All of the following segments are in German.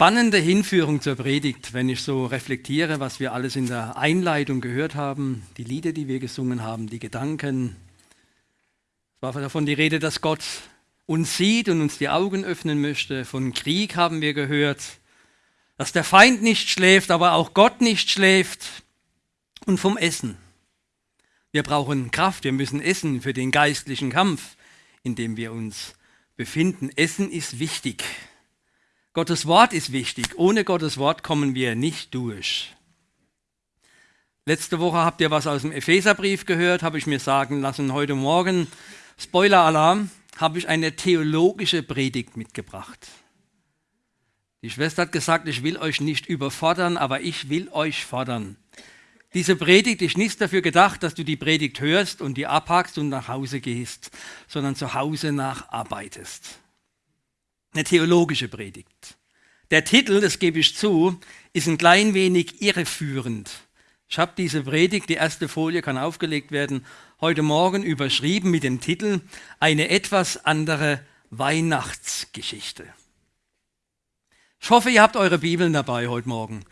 spannende Hinführung zur Predigt, wenn ich so reflektiere, was wir alles in der Einleitung gehört haben, die Lieder, die wir gesungen haben, die Gedanken. Es war davon die Rede, dass Gott uns sieht und uns die Augen öffnen möchte. Von Krieg haben wir gehört, dass der Feind nicht schläft, aber auch Gott nicht schläft. Und vom Essen. Wir brauchen Kraft, wir müssen essen für den geistlichen Kampf, in dem wir uns befinden. Essen ist wichtig. Gottes Wort ist wichtig. Ohne Gottes Wort kommen wir nicht durch. Letzte Woche habt ihr was aus dem Epheserbrief gehört, habe ich mir sagen lassen. Heute Morgen, Spoiler-Alarm, habe ich eine theologische Predigt mitgebracht. Die Schwester hat gesagt, ich will euch nicht überfordern, aber ich will euch fordern. Diese Predigt ist nicht dafür gedacht, dass du die Predigt hörst und die abhackst und nach Hause gehst, sondern zu Hause nacharbeitest eine theologische Predigt. Der Titel, das gebe ich zu, ist ein klein wenig irreführend. Ich habe diese Predigt, die erste Folie kann aufgelegt werden, heute Morgen überschrieben mit dem Titel Eine etwas andere Weihnachtsgeschichte. Ich hoffe, ihr habt eure Bibeln dabei heute Morgen.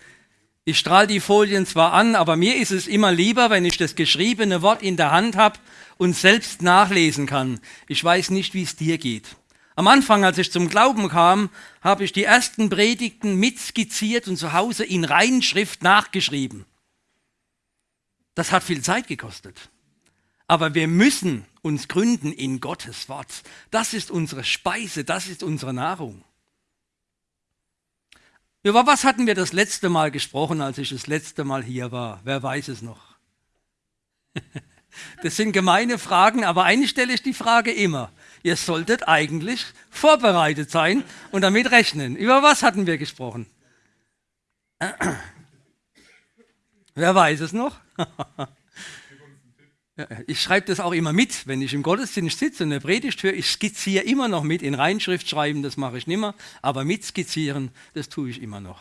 Ich strahle die Folien zwar an, aber mir ist es immer lieber, wenn ich das geschriebene Wort in der Hand habe und selbst nachlesen kann. Ich weiß nicht, wie es dir geht. Am Anfang, als ich zum Glauben kam, habe ich die ersten Predigten mitskizziert und zu Hause in Reinschrift nachgeschrieben. Das hat viel Zeit gekostet. Aber wir müssen uns gründen in Gottes Wort. Das ist unsere Speise, das ist unsere Nahrung. Über was hatten wir das letzte Mal gesprochen, als ich das letzte Mal hier war? Wer weiß es noch? Das sind gemeine Fragen, aber eigentlich stelle ich die Frage immer. Ihr solltet eigentlich vorbereitet sein und damit rechnen. Über was hatten wir gesprochen? Wer weiß es noch? Ich schreibe das auch immer mit, wenn ich im Gottesdienst sitze und eine Predigt höre. Ich skizziere immer noch mit. In Reinschrift schreiben, das mache ich nicht mehr. Aber mit skizzieren, das tue ich immer noch.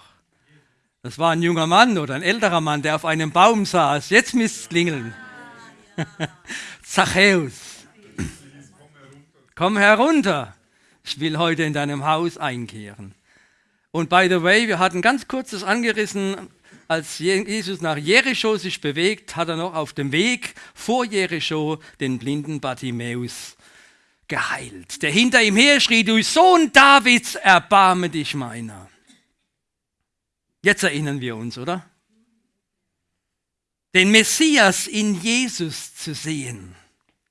Das war ein junger Mann oder ein älterer Mann, der auf einem Baum saß. Jetzt müsste es klingeln. Zachäus komm herunter, ich will heute in deinem Haus einkehren. Und by the way, wir hatten ganz kurzes angerissen, als Jesus nach Jericho sich bewegt, hat er noch auf dem Weg vor Jericho den blinden Bartimäus geheilt, der hinter ihm her schrie, du Sohn Davids, erbarme dich meiner. Jetzt erinnern wir uns, oder? Den Messias in Jesus zu sehen,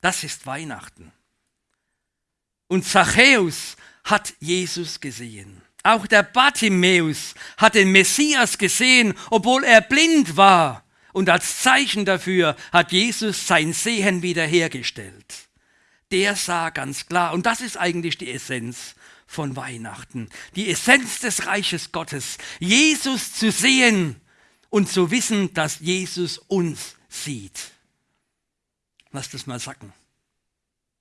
das ist Weihnachten. Und Zachäus hat Jesus gesehen. Auch der Bartimäus hat den Messias gesehen, obwohl er blind war. Und als Zeichen dafür hat Jesus sein Sehen wiederhergestellt. Der sah ganz klar, und das ist eigentlich die Essenz von Weihnachten, die Essenz des Reiches Gottes, Jesus zu sehen und zu wissen, dass Jesus uns sieht. Lass das mal sacken.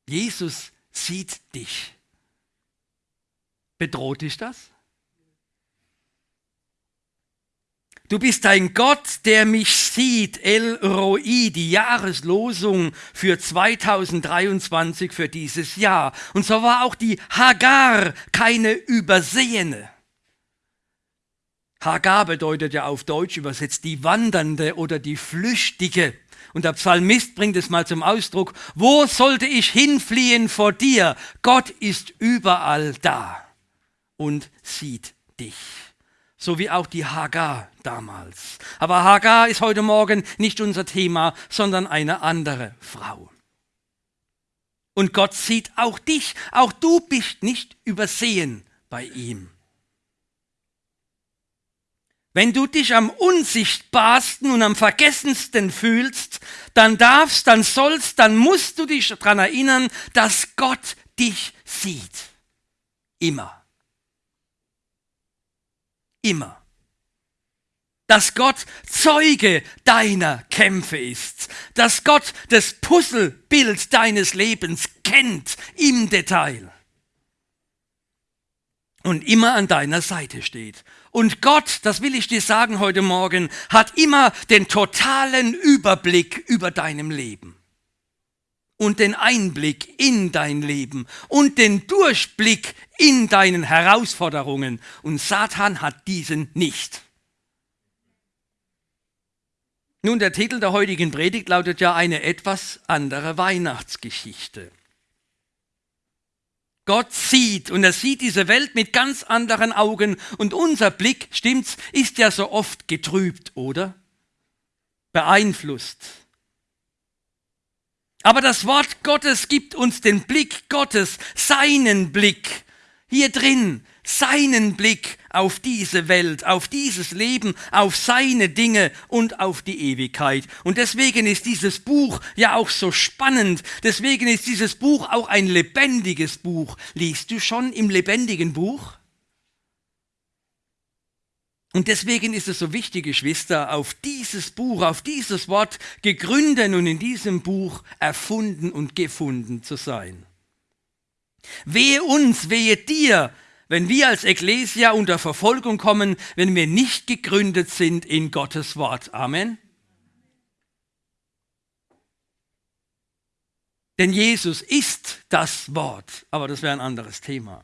Jesus sieht dich. Bedroht dich das? Du bist ein Gott, der mich sieht, El Roi, die Jahreslosung für 2023, für dieses Jahr. Und so war auch die Hagar keine Übersehene. Hagar bedeutet ja auf Deutsch übersetzt die Wandernde oder die Flüchtige. Und der Psalmist bringt es mal zum Ausdruck, wo sollte ich hinfliehen vor dir? Gott ist überall da und sieht dich. So wie auch die Hagar damals. Aber Hagar ist heute Morgen nicht unser Thema, sondern eine andere Frau. Und Gott sieht auch dich. Auch du bist nicht übersehen bei ihm. Wenn du dich am unsichtbarsten und am vergessensten fühlst, dann darfst, dann sollst, dann musst du dich daran erinnern, dass Gott dich sieht. Immer. Immer. Dass Gott Zeuge deiner Kämpfe ist. Dass Gott das Puzzlebild deines Lebens kennt im Detail. Und immer an deiner Seite steht und Gott, das will ich dir sagen heute Morgen, hat immer den totalen Überblick über deinem Leben. und den Einblick in dein Leben und den Durchblick in deinen Herausforderungen. Und Satan hat diesen nicht. Nun, der Titel der heutigen Predigt lautet ja eine etwas andere Weihnachtsgeschichte. Gott sieht und er sieht diese Welt mit ganz anderen Augen und unser Blick, stimmt's, ist ja so oft getrübt, oder? Beeinflusst. Aber das Wort Gottes gibt uns den Blick Gottes, seinen Blick. Hier drin seinen Blick auf diese Welt, auf dieses Leben, auf seine Dinge und auf die Ewigkeit. Und deswegen ist dieses Buch ja auch so spannend. Deswegen ist dieses Buch auch ein lebendiges Buch. Liest du schon im lebendigen Buch? Und deswegen ist es so wichtig, Geschwister, auf dieses Buch, auf dieses Wort gegründet und in diesem Buch erfunden und gefunden zu sein. Wehe uns, wehe dir, wenn wir als Ekklesia unter Verfolgung kommen, wenn wir nicht gegründet sind in Gottes Wort. Amen. Denn Jesus ist das Wort, aber das wäre ein anderes Thema.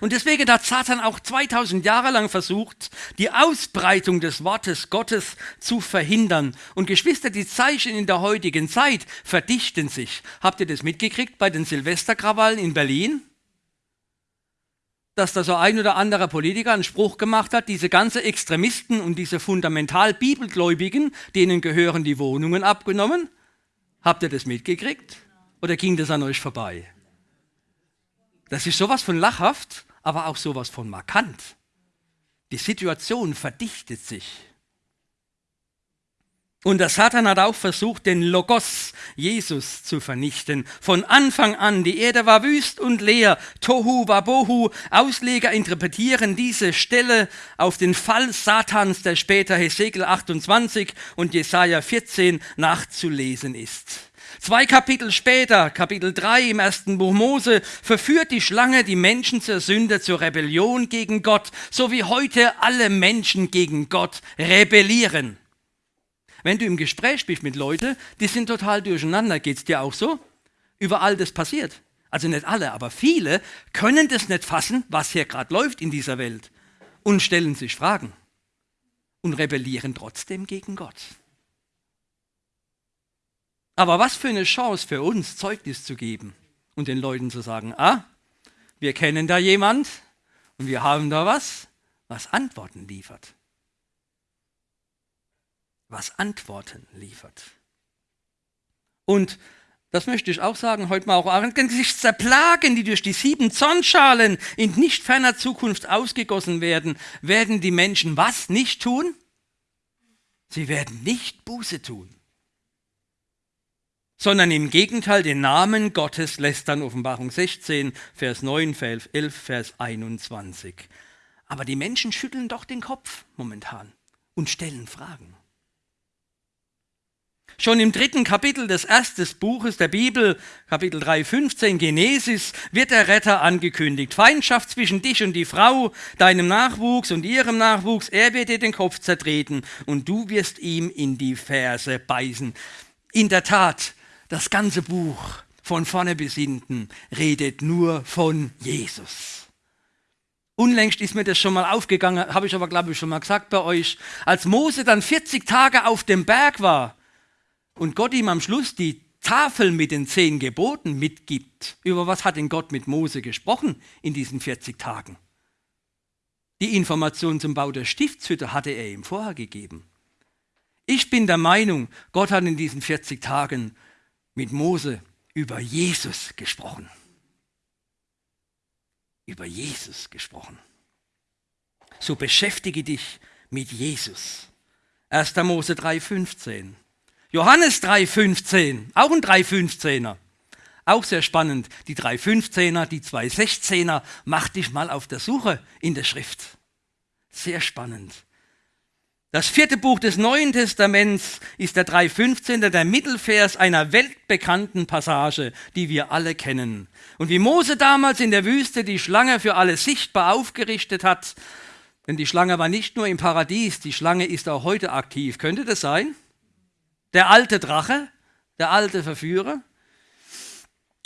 Und deswegen hat Satan auch 2000 Jahre lang versucht, die Ausbreitung des Wortes Gottes zu verhindern. Und Geschwister, die Zeichen in der heutigen Zeit verdichten sich. Habt ihr das mitgekriegt bei den Silvesterkrawallen in Berlin? dass da so ein oder anderer Politiker einen Spruch gemacht hat, diese ganzen Extremisten und diese fundamental Bibelgläubigen, denen gehören die Wohnungen abgenommen. Habt ihr das mitgekriegt? Oder ging das an euch vorbei? Das ist sowas von lachhaft, aber auch sowas von markant. Die Situation verdichtet sich. Und der Satan hat auch versucht, den Logos, Jesus, zu vernichten. Von Anfang an, die Erde war wüst und leer. Tohu wabohu. Ausleger interpretieren diese Stelle auf den Fall Satans, der später Hesekiel 28 und Jesaja 14 nachzulesen ist. Zwei Kapitel später, Kapitel 3 im ersten Buch Mose, verführt die Schlange die Menschen zur Sünde, zur Rebellion gegen Gott, so wie heute alle Menschen gegen Gott rebellieren. Wenn du im Gespräch bist mit Leuten, die sind total durcheinander, geht es dir auch so? Überall das passiert. Also nicht alle, aber viele können das nicht fassen, was hier gerade läuft in dieser Welt und stellen sich Fragen und rebellieren trotzdem gegen Gott. Aber was für eine Chance für uns, Zeugnis zu geben und den Leuten zu sagen, ah, wir kennen da jemand und wir haben da was, was Antworten liefert was Antworten liefert. Und das möchte ich auch sagen, heute mal auch angesichts der Plagen, die durch die sieben Zornschalen in nicht ferner Zukunft ausgegossen werden, werden die Menschen was nicht tun? Sie werden nicht Buße tun, sondern im Gegenteil den Namen Gottes lästern, Offenbarung 16, Vers 9, Vers 11, Vers 21. Aber die Menschen schütteln doch den Kopf momentan und stellen Fragen. Schon im dritten Kapitel des ersten Buches der Bibel, Kapitel 3, 15, Genesis, wird der Retter angekündigt. Feindschaft zwischen dich und die Frau, deinem Nachwuchs und ihrem Nachwuchs, er wird dir den Kopf zertreten und du wirst ihm in die Ferse beißen. In der Tat, das ganze Buch von vorne bis hinten redet nur von Jesus. Unlängst ist mir das schon mal aufgegangen, habe ich aber glaube ich schon mal gesagt bei euch. Als Mose dann 40 Tage auf dem Berg war, und Gott ihm am Schluss die Tafel mit den zehn Geboten mitgibt, über was hat denn Gott mit Mose gesprochen in diesen 40 Tagen? Die Information zum Bau der Stiftshütte hatte er ihm vorher gegeben. Ich bin der Meinung, Gott hat in diesen 40 Tagen mit Mose über Jesus gesprochen. Über Jesus gesprochen. So beschäftige dich mit Jesus. 1. Mose 3,15. Johannes 3,15, auch ein 3,15er. Auch sehr spannend. Die 3,15er, die 2,16er, mach dich mal auf der Suche in der Schrift. Sehr spannend. Das vierte Buch des Neuen Testaments ist der 3,15er, der Mittelvers einer weltbekannten Passage, die wir alle kennen. Und wie Mose damals in der Wüste die Schlange für alle sichtbar aufgerichtet hat, denn die Schlange war nicht nur im Paradies, die Schlange ist auch heute aktiv. Könnte das sein? Der alte Drache, der alte Verführer,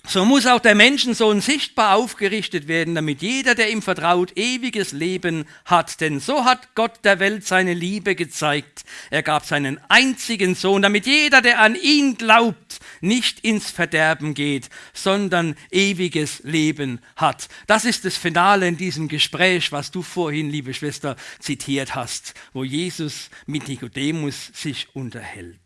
so muss auch der Menschensohn sichtbar aufgerichtet werden, damit jeder, der ihm vertraut, ewiges Leben hat. Denn so hat Gott der Welt seine Liebe gezeigt. Er gab seinen einzigen Sohn, damit jeder, der an ihn glaubt, nicht ins Verderben geht, sondern ewiges Leben hat. Das ist das Finale in diesem Gespräch, was du vorhin, liebe Schwester, zitiert hast, wo Jesus mit Nikodemus sich unterhält.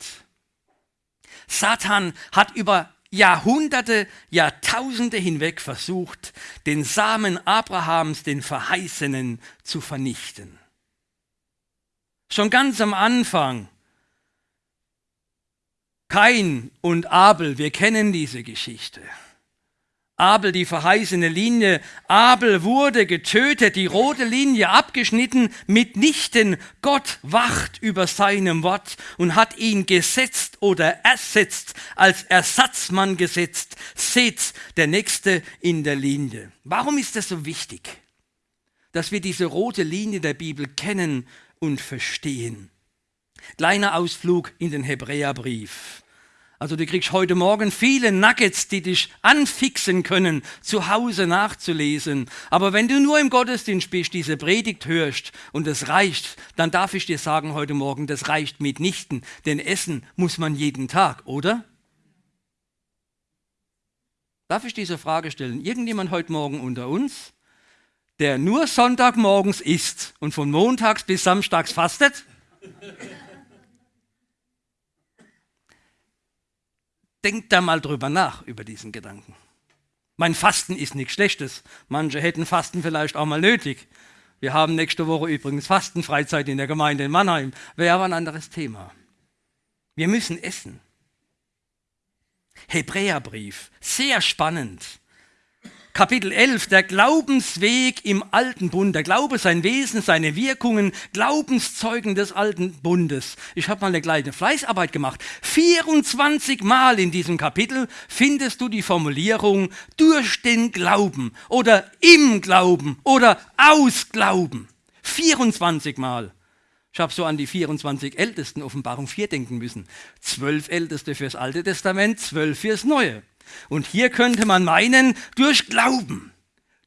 Satan hat über Jahrhunderte, Jahrtausende hinweg versucht, den Samen Abrahams, den Verheißenen, zu vernichten. Schon ganz am Anfang, Kain und Abel, wir kennen diese Geschichte. Abel die verheißene Linie. Abel wurde getötet, die rote Linie abgeschnitten, mitnichten. Gott wacht über seinem Wort und hat ihn gesetzt oder ersetzt, als Ersatzmann gesetzt. Seht, der Nächste in der Linie. Warum ist das so wichtig, dass wir diese rote Linie der Bibel kennen und verstehen? Kleiner Ausflug in den Hebräerbrief. Also du kriegst heute Morgen viele Nuggets, die dich anfixen können, zu Hause nachzulesen. Aber wenn du nur im Gottesdienst bist, diese Predigt hörst und es reicht, dann darf ich dir sagen heute Morgen, das reicht mitnichten. Denn essen muss man jeden Tag, oder? Darf ich diese Frage stellen? Irgendjemand heute Morgen unter uns, der nur Sonntagmorgens isst und von montags bis samstags fastet? Denkt da mal drüber nach, über diesen Gedanken. Mein Fasten ist nichts Schlechtes. Manche hätten Fasten vielleicht auch mal nötig. Wir haben nächste Woche übrigens Fastenfreizeit in der Gemeinde in Mannheim. Wäre aber ein anderes Thema. Wir müssen essen. Hebräerbrief, sehr spannend. Kapitel 11, der Glaubensweg im alten Bund, der Glaube, sein Wesen, seine Wirkungen, Glaubenszeugen des alten Bundes. Ich habe mal eine kleine Fleißarbeit gemacht. 24 Mal in diesem Kapitel findest du die Formulierung durch den Glauben oder im Glauben oder aus Glauben. 24 Mal. Ich habe so an die 24 Ältesten Offenbarung 4 denken müssen. Zwölf Älteste fürs Alte Testament, zwölf fürs Neue. Und hier könnte man meinen, durch Glauben,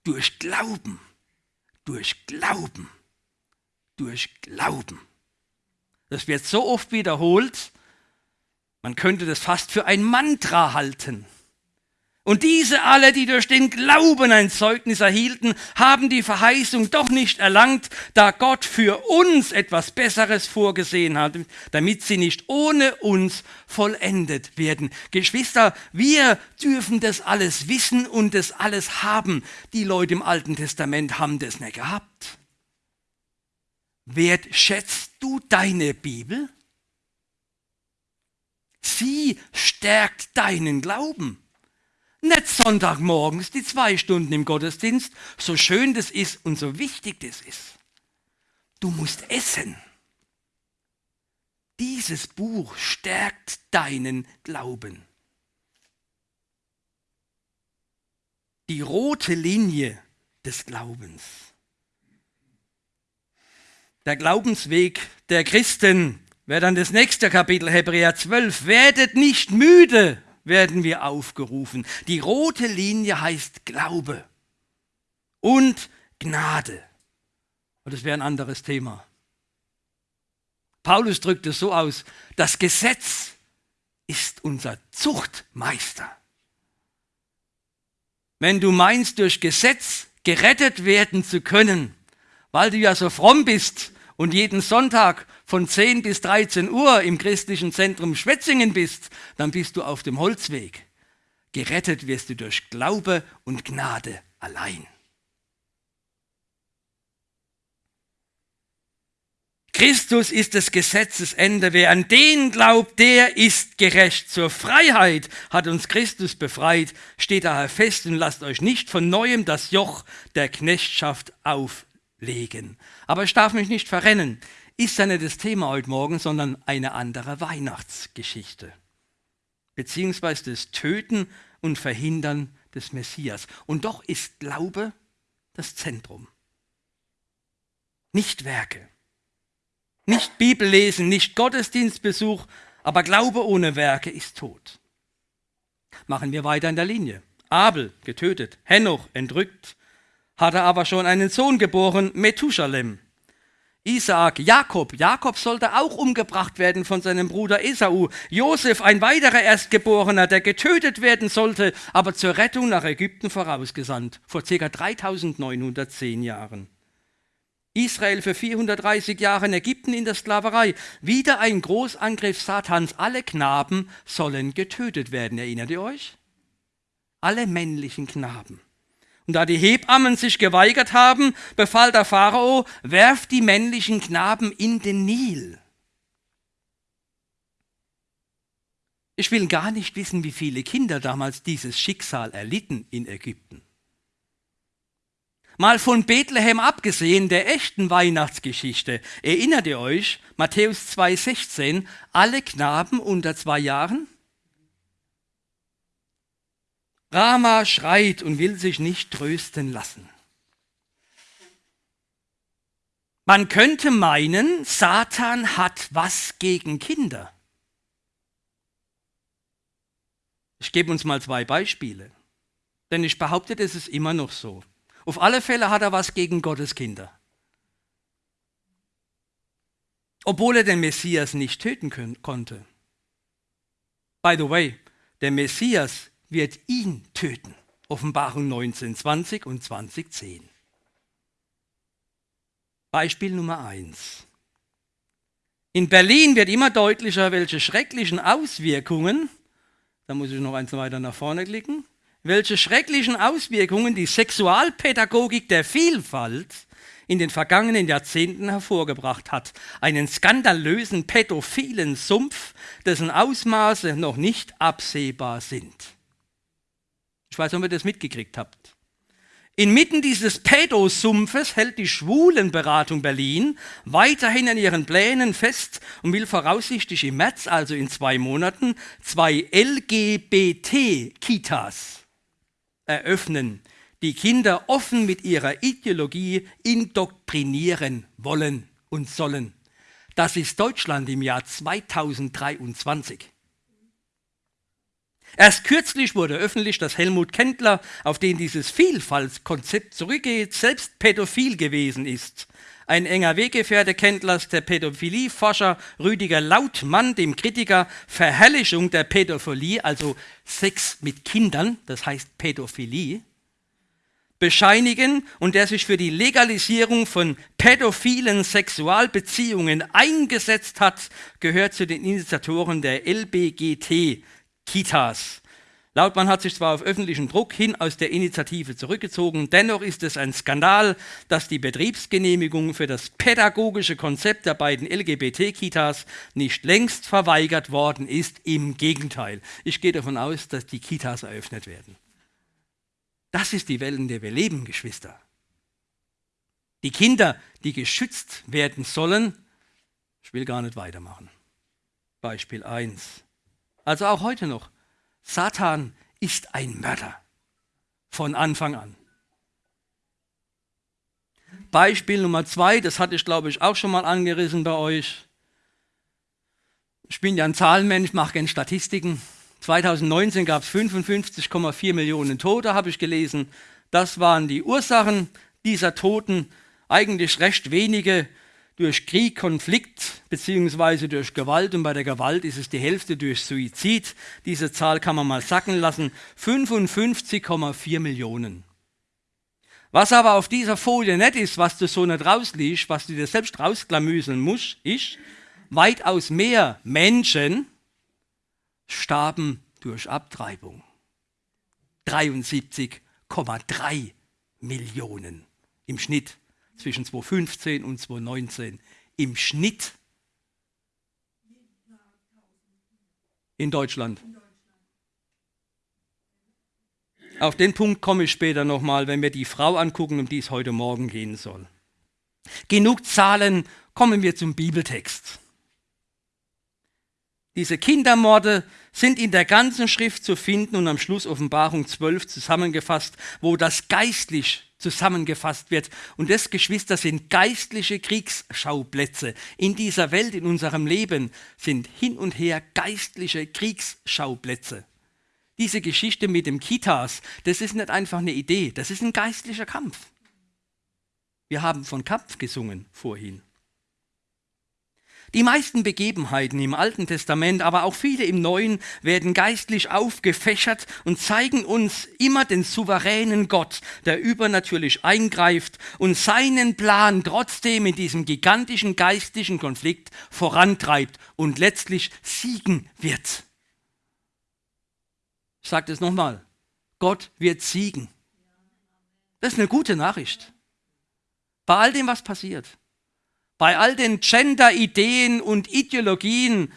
durch Glauben, durch Glauben, durch Glauben. Das wird so oft wiederholt, man könnte das fast für ein Mantra halten. Und diese alle, die durch den Glauben ein Zeugnis erhielten, haben die Verheißung doch nicht erlangt, da Gott für uns etwas Besseres vorgesehen hat, damit sie nicht ohne uns vollendet werden. Geschwister, wir dürfen das alles wissen und das alles haben. Die Leute im Alten Testament haben das nicht gehabt. Wertschätzt du deine Bibel? Sie stärkt deinen Glauben. Nicht Sonntagmorgens die zwei Stunden im Gottesdienst, so schön das ist und so wichtig das ist. Du musst essen. Dieses Buch stärkt deinen Glauben. Die rote Linie des Glaubens. Der Glaubensweg der Christen wäre dann das nächste Kapitel Hebräer 12. Werdet nicht müde, werden wir aufgerufen. Die rote Linie heißt Glaube und Gnade. Und das wäre ein anderes Thema. Paulus drückt es so aus, das Gesetz ist unser Zuchtmeister. Wenn du meinst, durch Gesetz gerettet werden zu können, weil du ja so fromm bist und jeden Sonntag von 10 bis 13 Uhr im christlichen Zentrum Schwetzingen bist, dann bist du auf dem Holzweg. Gerettet wirst du durch Glaube und Gnade allein. Christus ist des Gesetzes Ende. Wer an den glaubt, der ist gerecht. Zur Freiheit hat uns Christus befreit. Steht daher fest und lasst euch nicht von neuem das Joch der Knechtschaft auflegen. Aber ich darf mich nicht verrennen ist ja nicht das Thema heute Morgen, sondern eine andere Weihnachtsgeschichte. Beziehungsweise das Töten und Verhindern des Messias. Und doch ist Glaube das Zentrum. Nicht Werke. Nicht Bibellesen, nicht Gottesdienstbesuch, aber Glaube ohne Werke ist tot. Machen wir weiter in der Linie. Abel getötet, Henoch entrückt, hatte aber schon einen Sohn geboren, Methusalem. Isaak, Jakob. Jakob sollte auch umgebracht werden von seinem Bruder Esau. Josef, ein weiterer Erstgeborener, der getötet werden sollte, aber zur Rettung nach Ägypten vorausgesandt, vor ca. 3910 Jahren. Israel für 430 Jahre in Ägypten in der Sklaverei. Wieder ein Großangriff Satans. Alle Knaben sollen getötet werden. Erinnert ihr euch? Alle männlichen Knaben. Und da die Hebammen sich geweigert haben, befahl der Pharao, werft die männlichen Knaben in den Nil. Ich will gar nicht wissen, wie viele Kinder damals dieses Schicksal erlitten in Ägypten. Mal von Bethlehem abgesehen, der echten Weihnachtsgeschichte. Erinnert ihr euch, Matthäus 2,16, alle Knaben unter zwei Jahren? Rama schreit und will sich nicht trösten lassen. Man könnte meinen, Satan hat was gegen Kinder. Ich gebe uns mal zwei Beispiele, denn ich behaupte, das ist immer noch so. Auf alle Fälle hat er was gegen Gottes Kinder. Obwohl er den Messias nicht töten können, konnte. By the way, der Messias wird ihn töten. Offenbarung 19, 20 und 20, 10. Beispiel Nummer 1. In Berlin wird immer deutlicher, welche schrecklichen Auswirkungen, da muss ich noch eins weiter nach vorne klicken, welche schrecklichen Auswirkungen die Sexualpädagogik der Vielfalt in den vergangenen Jahrzehnten hervorgebracht hat. Einen skandalösen pädophilen Sumpf, dessen Ausmaße noch nicht absehbar sind. Ich weiß nicht, ob ihr das mitgekriegt habt. Inmitten dieses Pädosumpfes hält die Schwulenberatung Berlin weiterhin an ihren Plänen fest und will voraussichtlich im März, also in zwei Monaten, zwei LGBT-Kitas eröffnen, die Kinder offen mit ihrer Ideologie indoktrinieren wollen und sollen. Das ist Deutschland im Jahr 2023. Erst kürzlich wurde öffentlich, dass Helmut Kendler, auf den dieses Vielfaltskonzept zurückgeht, selbst pädophil gewesen ist. Ein enger Weggefährte Kendlers, der Pädophilieforscher Rüdiger Lautmann, dem Kritiker Verherrlichung der Pädophilie, also Sex mit Kindern, das heißt Pädophilie, bescheinigen und der sich für die Legalisierung von pädophilen Sexualbeziehungen eingesetzt hat, gehört zu den Initiatoren der LBGT Kitas. Lautmann hat sich zwar auf öffentlichen Druck hin aus der Initiative zurückgezogen, dennoch ist es ein Skandal, dass die Betriebsgenehmigung für das pädagogische Konzept der beiden LGBT-Kitas nicht längst verweigert worden ist. Im Gegenteil, ich gehe davon aus, dass die Kitas eröffnet werden. Das ist die Welt, in der wir leben, Geschwister. Die Kinder, die geschützt werden sollen, ich will gar nicht weitermachen. Beispiel 1. Also auch heute noch. Satan ist ein Mörder. Von Anfang an. Beispiel Nummer zwei, das hatte ich glaube ich auch schon mal angerissen bei euch. Ich bin ja ein Zahlenmensch, mache gerne Statistiken. 2019 gab es 55,4 Millionen Tote, habe ich gelesen. Das waren die Ursachen dieser Toten. Eigentlich recht wenige durch Krieg, Konflikt beziehungsweise durch Gewalt und bei der Gewalt ist es die Hälfte durch Suizid. Diese Zahl kann man mal sacken lassen. 55,4 Millionen. Was aber auf dieser Folie nicht ist, was du so nicht rausliest, was du dir selbst rausklamüseln musst, ist, weitaus mehr Menschen starben durch Abtreibung. 73,3 Millionen im Schnitt zwischen 2015 und 2019 im Schnitt in Deutschland. Auf den Punkt komme ich später nochmal, wenn wir die Frau angucken, um die es heute Morgen gehen soll. Genug Zahlen, kommen wir zum Bibeltext. Diese Kindermorde sind in der ganzen Schrift zu finden und am Schluss Offenbarung 12 zusammengefasst, wo das geistlich zusammengefasst wird. Und das, Geschwister, sind geistliche Kriegsschauplätze. In dieser Welt, in unserem Leben sind hin und her geistliche Kriegsschauplätze. Diese Geschichte mit dem Kitas, das ist nicht einfach eine Idee, das ist ein geistlicher Kampf. Wir haben von Kampf gesungen vorhin. Die meisten Begebenheiten im Alten Testament, aber auch viele im Neuen, werden geistlich aufgefächert und zeigen uns immer den souveränen Gott, der übernatürlich eingreift und seinen Plan trotzdem in diesem gigantischen geistlichen Konflikt vorantreibt und letztlich siegen wird. Ich sage das nochmal, Gott wird siegen. Das ist eine gute Nachricht. Bei all dem, was passiert bei all den Gender-Ideen und Ideologien,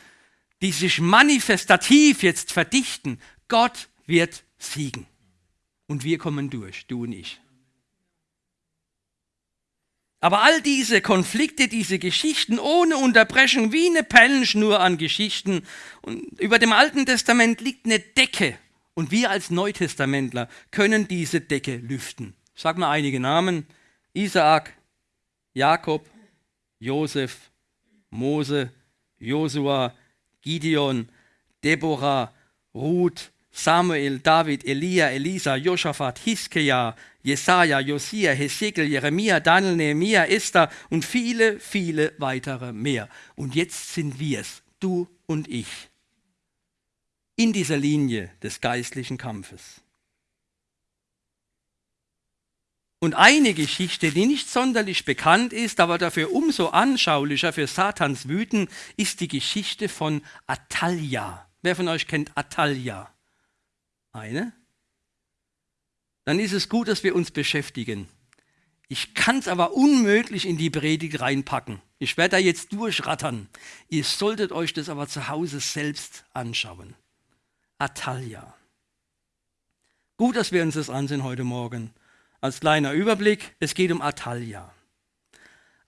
die sich manifestativ jetzt verdichten, Gott wird siegen. Und wir kommen durch, du und ich. Aber all diese Konflikte, diese Geschichten ohne Unterbrechung, wie eine Pellenschnur an Geschichten, und über dem Alten Testament liegt eine Decke. Und wir als Neutestamentler können diese Decke lüften. Sage mal einige Namen. Isaak, Jakob, Josef, Mose, Josua, Gideon, Deborah, Ruth, Samuel, David, Elia, Elisa, Josaphat, Hiskeja, Jesaja, Josia, Hesekiel, Jeremia, Daniel, Nehemiah, Esther und viele, viele weitere mehr. Und jetzt sind wir es, du und ich, in dieser Linie des geistlichen Kampfes. Und eine Geschichte, die nicht sonderlich bekannt ist, aber dafür umso anschaulicher für Satans Wüten, ist die Geschichte von Atalia. Wer von euch kennt Atalia? Eine? Dann ist es gut, dass wir uns beschäftigen. Ich kann es aber unmöglich in die Predigt reinpacken. Ich werde da jetzt durchrattern. Ihr solltet euch das aber zu Hause selbst anschauen. Atalia. Gut, dass wir uns das ansehen heute Morgen als kleiner Überblick, es geht um Atalia.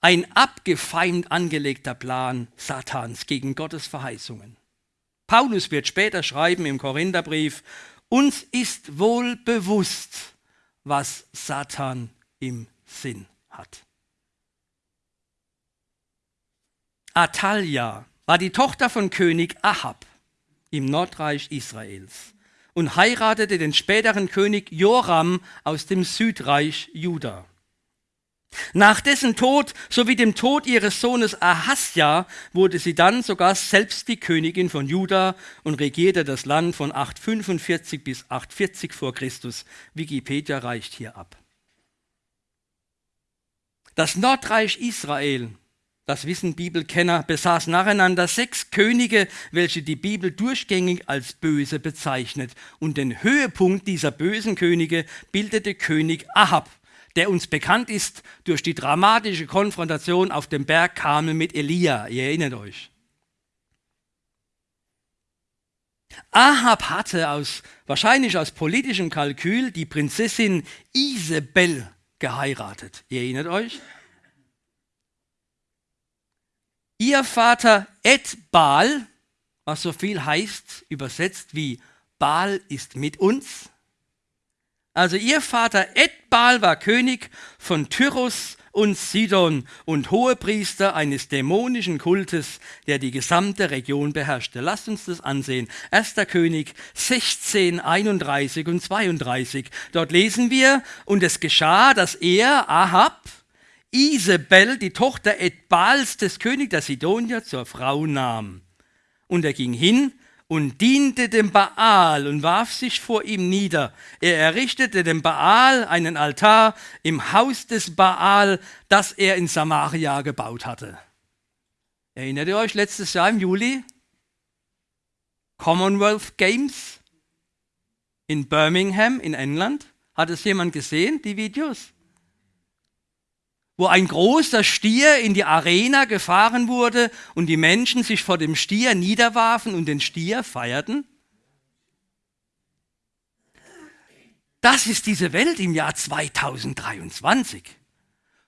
Ein abgefeimt angelegter Plan Satans gegen Gottes Verheißungen. Paulus wird später schreiben im Korintherbrief, uns ist wohl bewusst, was Satan im Sinn hat. Atalia war die Tochter von König Ahab im Nordreich Israels und heiratete den späteren König Joram aus dem Südreich Juda. Nach dessen Tod sowie dem Tod ihres Sohnes Ahasja wurde sie dann sogar selbst die Königin von Juda und regierte das Land von 845 bis 840 vor Christus. Wikipedia reicht hier ab. Das Nordreich Israel das wissen Bibelkenner, besaß nacheinander sechs Könige, welche die Bibel durchgängig als böse bezeichnet. Und den Höhepunkt dieser bösen Könige bildete König Ahab, der uns bekannt ist durch die dramatische Konfrontation auf dem Berg Kamel mit Elia. Ihr erinnert euch. Ahab hatte aus, wahrscheinlich aus politischem Kalkül die Prinzessin Isabel geheiratet. Ihr erinnert euch? Ihr Vater Edbal, was so viel heißt, übersetzt wie Baal ist mit uns. Also ihr Vater Edbal war König von Tyrus und Sidon und Hohepriester eines dämonischen Kultes, der die gesamte Region beherrschte. Lasst uns das ansehen. Erster König 16, 31 und 32. Dort lesen wir, und es geschah, dass er, Ahab, Isabel, die Tochter Edbals des Königs der Sidonier, zur Frau nahm. Und er ging hin und diente dem Baal und warf sich vor ihm nieder. Er errichtete dem Baal einen Altar im Haus des Baal, das er in Samaria gebaut hatte. Erinnert ihr euch letztes Jahr im Juli? Commonwealth Games in Birmingham in England. Hat es jemand gesehen, die Videos? Wo ein großer Stier in die Arena gefahren wurde und die Menschen sich vor dem Stier niederwarfen und den Stier feierten? Das ist diese Welt im Jahr 2023.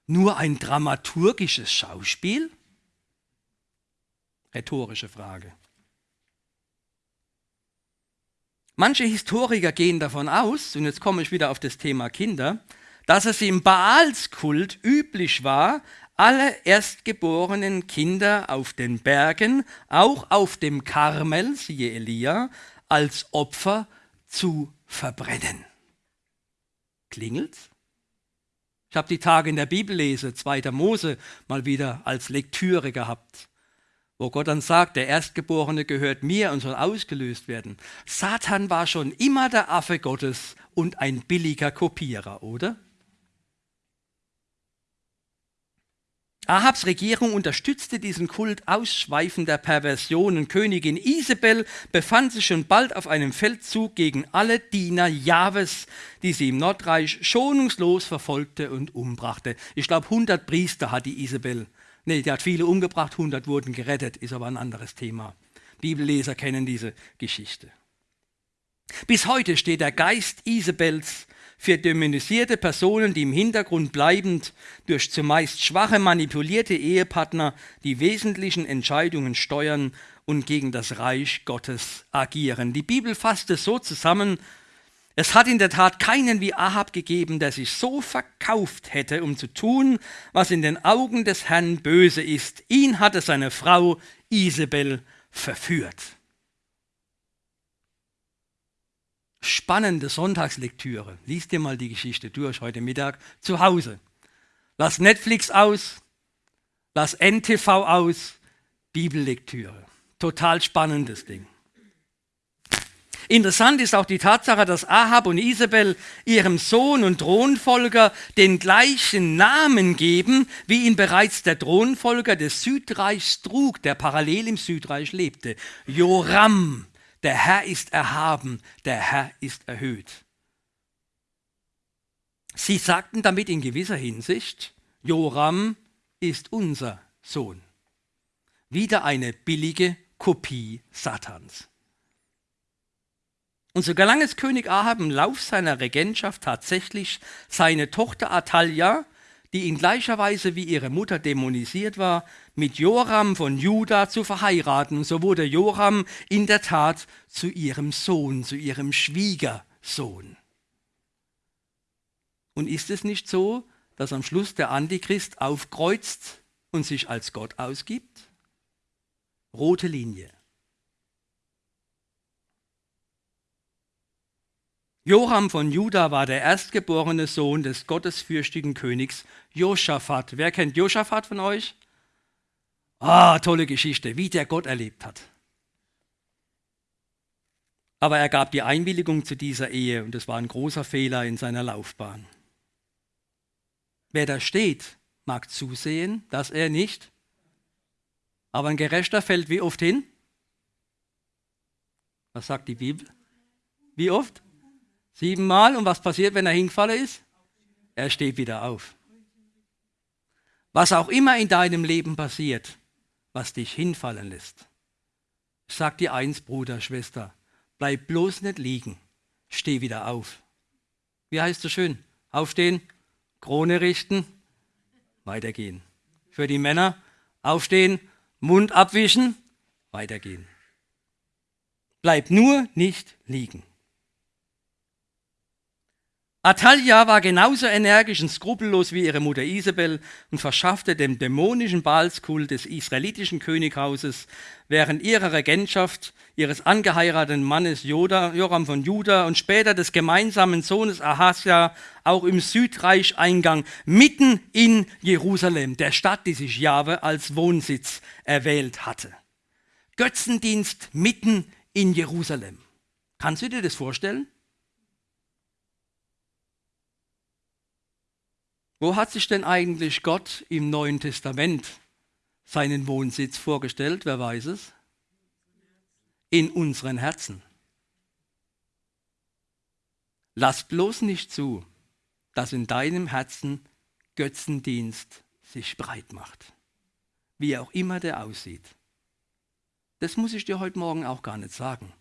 Nur ein dramaturgisches Schauspiel? Rhetorische Frage. Manche Historiker gehen davon aus, und jetzt komme ich wieder auf das Thema Kinder, dass es im Baalskult üblich war, alle erstgeborenen Kinder auf den Bergen, auch auf dem Karmel, siehe Elia, als Opfer zu verbrennen. Klingelt's? Ich habe die Tage in der Bibellese, 2. Mose, mal wieder als Lektüre gehabt, wo Gott dann sagt, der Erstgeborene gehört mir und soll ausgelöst werden. Satan war schon immer der Affe Gottes und ein billiger Kopierer, oder? Ahabs Regierung unterstützte diesen Kult ausschweifender Perversionen. Königin Isabel befand sich schon bald auf einem Feldzug gegen alle Diener Jahwes, die sie im Nordreich schonungslos verfolgte und umbrachte. Ich glaube, 100 Priester hat die Isabel. Nee, die hat viele umgebracht, 100 wurden gerettet, ist aber ein anderes Thema. Bibelleser kennen diese Geschichte. Bis heute steht der Geist Isabels für dämonisierte Personen, die im Hintergrund bleibend durch zumeist schwache, manipulierte Ehepartner die wesentlichen Entscheidungen steuern und gegen das Reich Gottes agieren. Die Bibel fasst es so zusammen, es hat in der Tat keinen wie Ahab gegeben, der sich so verkauft hätte, um zu tun, was in den Augen des Herrn böse ist. Ihn hatte seine Frau Isabel verführt. Spannende Sonntagslektüre. Lies dir mal die Geschichte durch heute Mittag zu Hause. Lass Netflix aus, lass NTV aus, Bibellektüre. Total spannendes Ding. Interessant ist auch die Tatsache, dass Ahab und Isabel ihrem Sohn und Thronfolger den gleichen Namen geben, wie ihn bereits der Thronfolger des Südreichs trug, der parallel im Südreich lebte. Joram der Herr ist erhaben, der Herr ist erhöht. Sie sagten damit in gewisser Hinsicht, Joram ist unser Sohn. Wieder eine billige Kopie Satans. Und so gelang es König Ahab im Lauf seiner Regentschaft tatsächlich, seine Tochter Atalia die in gleicher Weise wie ihre Mutter dämonisiert war, mit Joram von Juda zu verheiraten. So wurde Joram in der Tat zu ihrem Sohn, zu ihrem Schwiegersohn. Und ist es nicht so, dass am Schluss der Antichrist aufkreuzt und sich als Gott ausgibt? Rote Linie. Joram von Juda war der erstgeborene Sohn des gottesfürchtigen Königs Josaphat. Wer kennt Josaphat von euch? Ah, tolle Geschichte, wie der Gott erlebt hat. Aber er gab die Einwilligung zu dieser Ehe und es war ein großer Fehler in seiner Laufbahn. Wer da steht, mag zusehen, dass er nicht, aber ein Gerechter fällt wie oft hin? Was sagt die Bibel? Wie oft? Siebenmal. Und was passiert, wenn er hingefallen ist? Er steht wieder auf. Was auch immer in deinem Leben passiert, was dich hinfallen lässt. Sag dir eins, Bruder, Schwester, bleib bloß nicht liegen. Steh wieder auf. Wie heißt es schön? Aufstehen, Krone richten, weitergehen. Für die Männer aufstehen, Mund abwischen, weitergehen. Bleib nur nicht liegen. Atalia war genauso energisch und skrupellos wie ihre Mutter Isabel und verschaffte dem dämonischen Baalskult des israelitischen Könighauses während ihrer Regentschaft ihres angeheirateten Mannes Joda, Joram von Juda und später des gemeinsamen Sohnes Ahasja auch im Südreich Eingang mitten in Jerusalem, der Stadt, die sich Jahwe als Wohnsitz erwählt hatte. Götzendienst mitten in Jerusalem. Kannst du dir das vorstellen? Wo hat sich denn eigentlich Gott im Neuen Testament seinen Wohnsitz vorgestellt? Wer weiß es? In unseren Herzen. Lass bloß nicht zu, dass in deinem Herzen Götzendienst sich breit macht. Wie auch immer der aussieht. Das muss ich dir heute Morgen auch gar nicht sagen.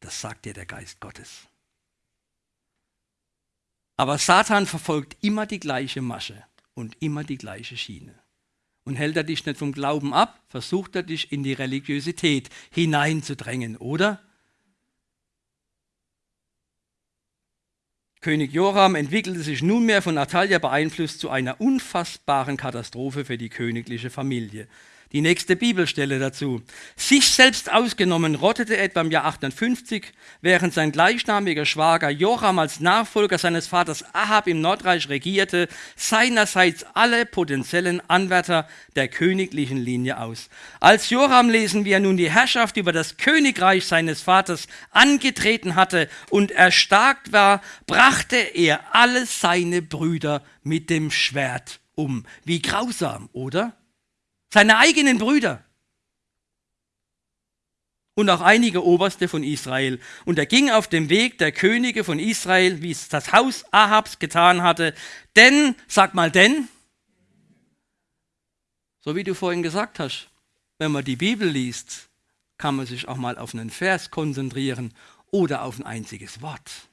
Das sagt dir der Geist Gottes. Aber Satan verfolgt immer die gleiche Masche und immer die gleiche Schiene. Und hält er dich nicht vom Glauben ab, versucht er dich in die Religiosität hineinzudrängen, oder? König Joram entwickelte sich nunmehr von Natalia beeinflusst zu einer unfassbaren Katastrophe für die königliche Familie. Die nächste Bibelstelle dazu. Sich selbst ausgenommen rottete etwa im Jahr 58, während sein gleichnamiger Schwager Joram als Nachfolger seines Vaters Ahab im Nordreich regierte, seinerseits alle potenziellen Anwärter der königlichen Linie aus. Als Joram lesen wir nun die Herrschaft über das Königreich seines Vaters angetreten hatte und erstarkt war, brachte er alle seine Brüder mit dem Schwert um. Wie grausam, oder? Seine eigenen Brüder und auch einige Oberste von Israel. Und er ging auf dem Weg der Könige von Israel, wie es das Haus Ahabs getan hatte. Denn, sag mal denn, so wie du vorhin gesagt hast, wenn man die Bibel liest, kann man sich auch mal auf einen Vers konzentrieren oder auf ein einziges Wort.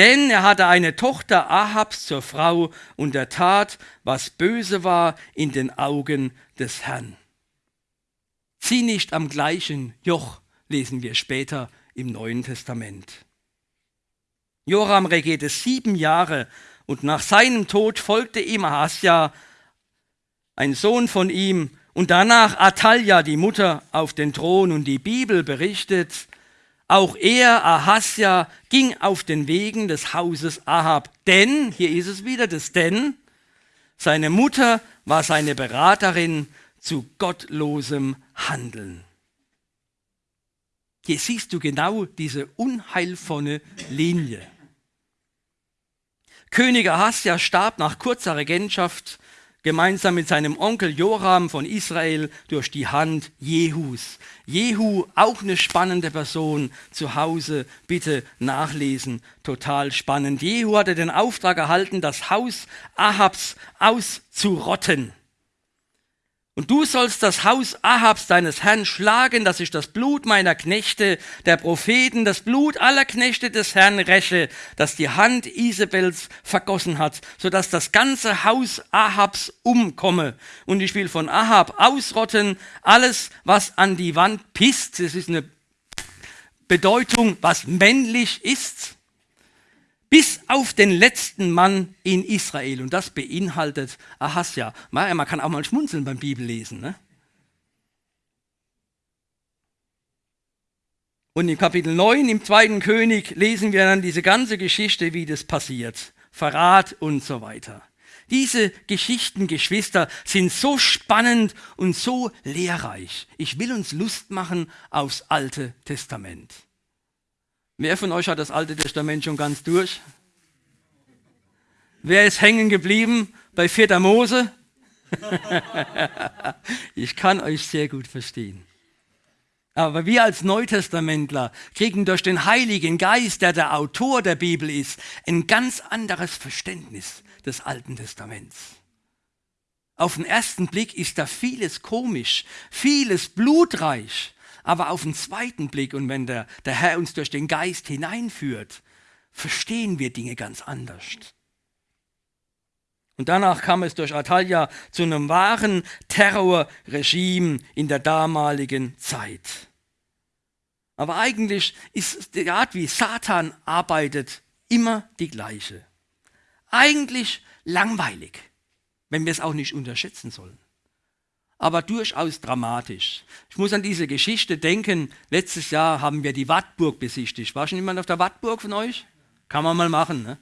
Denn er hatte eine Tochter Ahabs zur Frau und er tat, was böse war in den Augen des Herrn. Zieh nicht am gleichen Joch, lesen wir später im Neuen Testament. Joram regierte sieben Jahre und nach seinem Tod folgte ihm Ahasja, ein Sohn von ihm, und danach Atalja, die Mutter, auf den Thron. Und die Bibel berichtet, auch er, Ahasja, ging auf den Wegen des Hauses Ahab. Denn, hier ist es wieder das Denn, seine Mutter war seine Beraterin zu gottlosem Handeln. Hier siehst du genau diese unheilvolle Linie. König Ahasja starb nach kurzer Regentschaft gemeinsam mit seinem Onkel Joram von Israel durch die Hand Jehus. Jehu, auch eine spannende Person, zu Hause bitte nachlesen, total spannend. Jehu hatte den Auftrag erhalten, das Haus Ahabs auszurotten. Und du sollst das Haus Ahabs deines Herrn schlagen, dass ich das Blut meiner Knechte, der Propheten, das Blut aller Knechte des Herrn räche, das die Hand Isabels vergossen hat, sodass das ganze Haus Ahabs umkomme. Und ich will von Ahab ausrotten alles, was an die Wand pisst. Das ist eine Bedeutung, was männlich ist bis auf den letzten Mann in Israel. Und das beinhaltet Ahasja. Man kann auch mal schmunzeln beim Bibellesen. Ne? Und im Kapitel 9, im zweiten König, lesen wir dann diese ganze Geschichte, wie das passiert. Verrat und so weiter. Diese Geschichten, Geschwister, sind so spannend und so lehrreich. Ich will uns Lust machen aufs Alte Testament. Wer von euch hat das Alte Testament schon ganz durch? Wer ist hängen geblieben bei 4. Mose? ich kann euch sehr gut verstehen. Aber wir als Neutestamentler kriegen durch den Heiligen Geist, der der Autor der Bibel ist, ein ganz anderes Verständnis des Alten Testaments. Auf den ersten Blick ist da vieles komisch, vieles blutreich, aber auf den zweiten Blick und wenn der, der Herr uns durch den Geist hineinführt, verstehen wir Dinge ganz anders. Und danach kam es durch Atalia zu einem wahren Terrorregime in der damaligen Zeit. Aber eigentlich ist die Art, wie Satan arbeitet, immer die gleiche. Eigentlich langweilig, wenn wir es auch nicht unterschätzen sollen aber durchaus dramatisch. Ich muss an diese Geschichte denken. Letztes Jahr haben wir die Wattburg besichtigt. War schon jemand auf der Wattburg von euch? Kann man mal machen. Ne?